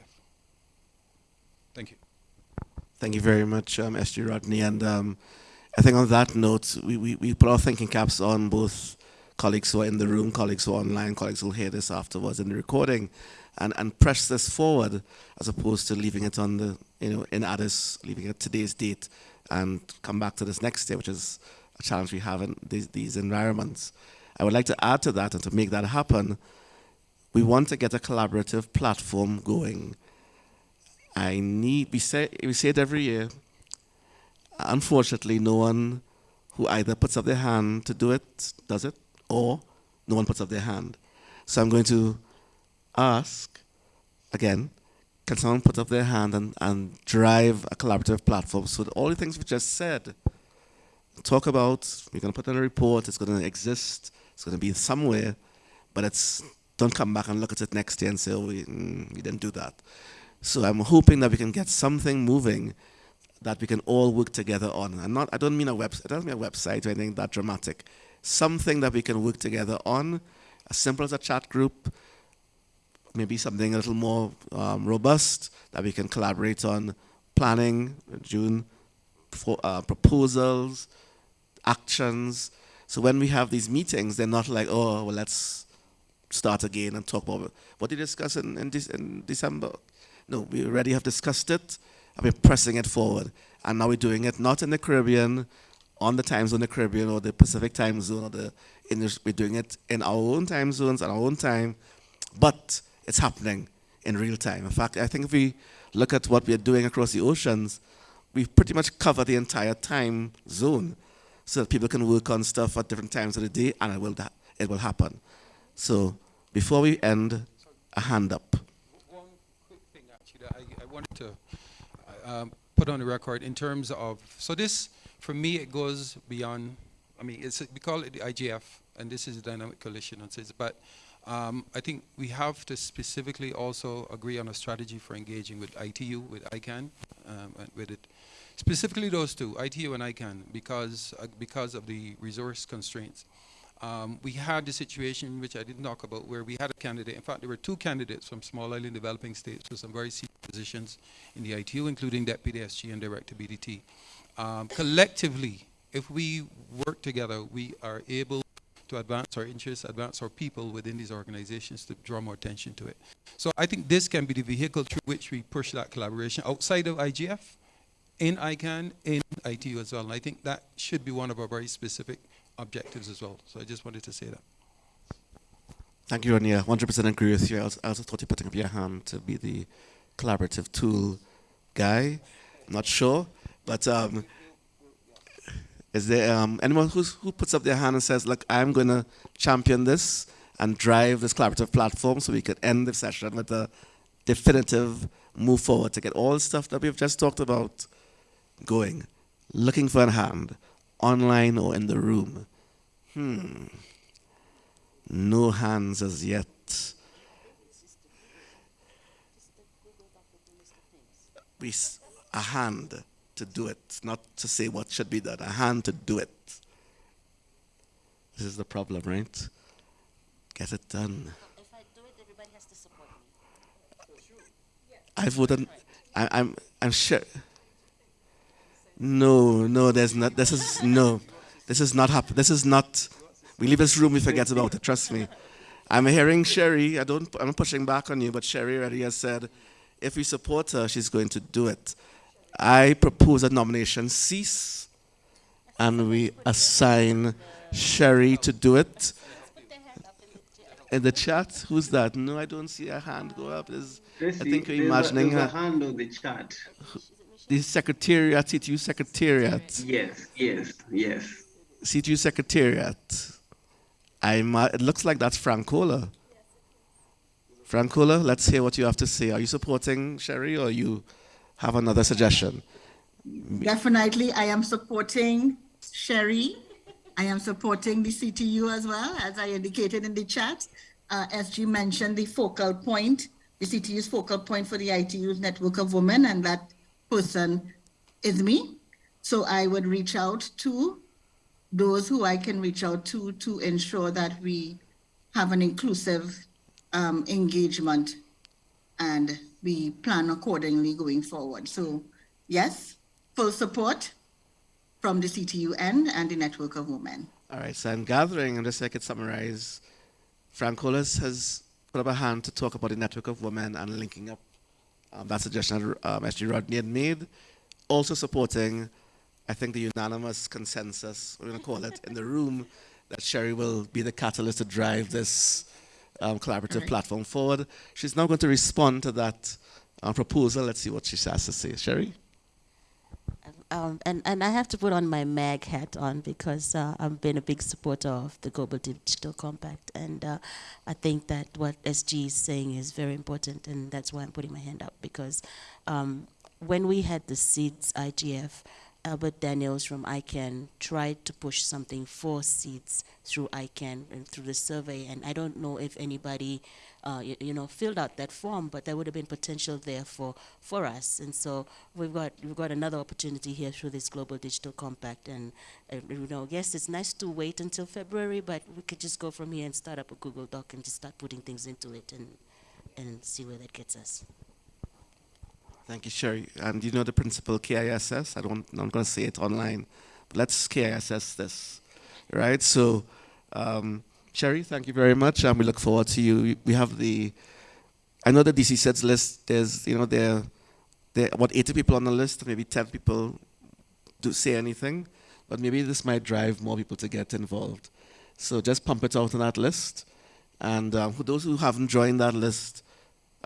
Thank you. Thank you very much, um, SG Rodney. And um, I think on that note, we, we, we put our thinking caps on both colleagues who are in the room, colleagues who are online, colleagues who will hear this afterwards in the recording and, and press this forward as opposed to leaving it on the, you know, in Addis, leaving it today's date and come back to this next day, which is challenge we have in these, these environments. I would like to add to that and to make that happen, we want to get a collaborative platform going. I need, we say, we say it every year, unfortunately no one who either puts up their hand to do it, does it, or no one puts up their hand. So I'm going to ask again, can someone put up their hand and, and drive a collaborative platform so that all the things we just said, talk about, we're going to put in a report, it's going to exist, it's going to be somewhere, but it's don't come back and look at it next year and say, oh, we, mm, we didn't do that. So I'm hoping that we can get something moving that we can all work together on. And not, I don't mean a website, it doesn't mean a website or anything that dramatic. Something that we can work together on, as simple as a chat group, maybe something a little more um, robust that we can collaborate on planning, June, for, uh, proposals, actions. So when we have these meetings, they're not like, oh, well, let's start again and talk about what did you discuss in, in, in December. No, we already have discussed it and we're pressing it forward. And now we're doing it not in the Caribbean, on the time zone, the Caribbean or the Pacific time zone, or the English. We're doing it in our own time zones, at our own time, but it's happening in real time. In fact, I think if we look at what we're doing across the oceans, we've pretty much covered the entire time zone so that people can work on stuff at different times of the day and it will, it will happen. So before we end, a hand up. One quick thing, actually, I, I wanted to um, put on the record in terms of, so this, for me, it goes beyond, I mean, it's, we call it the IGF, and this is a dynamic coalition, but um, I think we have to specifically also agree on a strategy for engaging with ITU, with ICANN, um, with it. Specifically those two, ITU and ICANN, because, uh, because of the resource constraints. Um, we had the situation which I didn't talk about where we had a candidate, in fact there were two candidates from small island developing states with some very senior positions in the ITU, including Deputy SG and Director BDT. Um, collectively, if we work together, we are able to advance our interests, advance our people within these organizations to draw more attention to it. So I think this can be the vehicle through which we push that collaboration outside of IGF, in ICANN, in ITU as well. And I think that should be one of our very specific objectives as well. So I just wanted to say that. Thank you, Rania. 100% agree with you. I also, I also thought you putting up your hand to be the collaborative tool guy. I'm not sure, but um, is there um, anyone who's, who puts up their hand and says, look, I'm going to champion this and drive this collaborative platform so we could end the session with a definitive move forward to get all the stuff that we've just talked about going. Looking for a hand, online or in the room. Hmm. No hands as yet. We, a hand to do it, not to say what should be done, a hand to do it. This is the problem, right? Get it done. If I do it, everybody has to support me. I voted. I, I'm. I'm sure. No, no, there's not. This is no. This is not happen. This is not. We leave this room, we forget about it. Trust me. I'm hearing Cherie. I don't. I'm pushing back on you, but Cherie already has said, if we support her, she's going to do it. I propose a nomination cease and we assign Cherie to do it. In the chat, who's that? No, I don't see a hand go up. There's, I think you're imagining a, a hand on the chat. The secretariat, CTU secretariat. Yes, yes, yes. CTU secretariat. I'm, uh, it looks like that's Francola. Francola, let's hear what you have to say. Are you supporting Cherie or you? have another suggestion? Definitely, I am supporting Cherie. I am supporting the CTU as well, as I indicated in the chat. Uh, SG mentioned the focal point, the CTU's focal point for the ITU's network of women, and that person is me. So I would reach out to those who I can reach out to to ensure that we have an inclusive um, engagement and we plan accordingly going forward. So yes, full support from the CTUN and the Network of Women. All right, so I'm gathering, and just so I could summarize, Francolas has put up a hand to talk about the Network of Women and linking up um, that suggestion that um, SG Rodney had made. Also supporting, I think, the unanimous consensus, we're going to call it, in the room, that Cherie will be the catalyst to drive this um, collaborative right. platform forward. She's now going to respond to that uh, proposal. Let's see what she has to say. Cherie? Um, and, and I have to put on my MAG hat on because uh, I've been a big supporter of the Global Digital Compact. And uh, I think that what SG is saying is very important, and that's why I'm putting my hand up because um, when we had the SIDS IGF, Albert Daniels from ICANN tried to push something for SIDS through ICANN and through the survey, and I don't know if anybody uh, you, you, know, filled out that form, but there would have been potential there for, for us. And so we've got, we've got another opportunity here through this Global Digital Compact. And, uh, you know, yes, it's nice to wait until February, but we could just go from here and start up a Google Doc and just start putting things into it and, and see where that gets us. Thank you, Cherie. And you know the principle KISS? I don't, I'm not going to say it online, but let's KISS this, right? So, um, Cherie, thank you very much, and we look forward to you. We have the, I know the DC SIDS list. There's, you know, there, there are about 80 people on the list. Maybe 10 people do say anything, but maybe this might drive more people to get involved. So just pump it out on that list, and um, for those who haven't joined that list,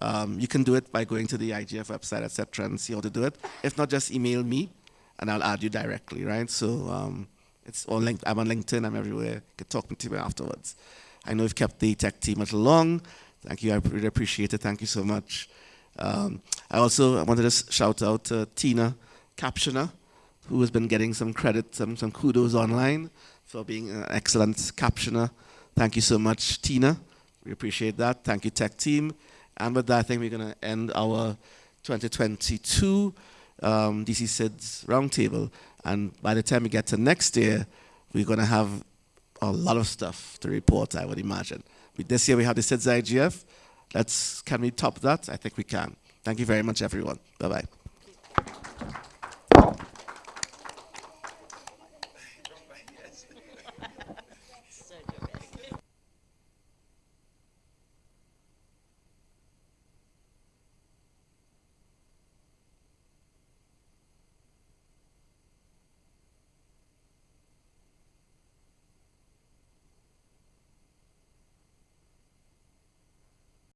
um, you can do it by going to the IGF website, etc., and see how to do it. If not, just email me, and I'll add you directly, right? So. Um, it's on link, I'm on LinkedIn, I'm everywhere. You can talk to me afterwards. I know you've kept the tech team a little long. Thank you, I really appreciate it. Thank you so much. Um, I also wanted to shout out to Tina Captioner, who has been getting some credit, some, some kudos online for being an excellent captioner. Thank you so much, Tina. We appreciate that. Thank you, tech team. And with that, I think we're going to end our 2022 um, DC SIDS roundtable. And by the time we get to next year, we're going to have a lot of stuff to report, I would imagine. This year we have the SIDS IGF. Let's, can we top that? I think we can. Thank you very much, everyone. Bye-bye.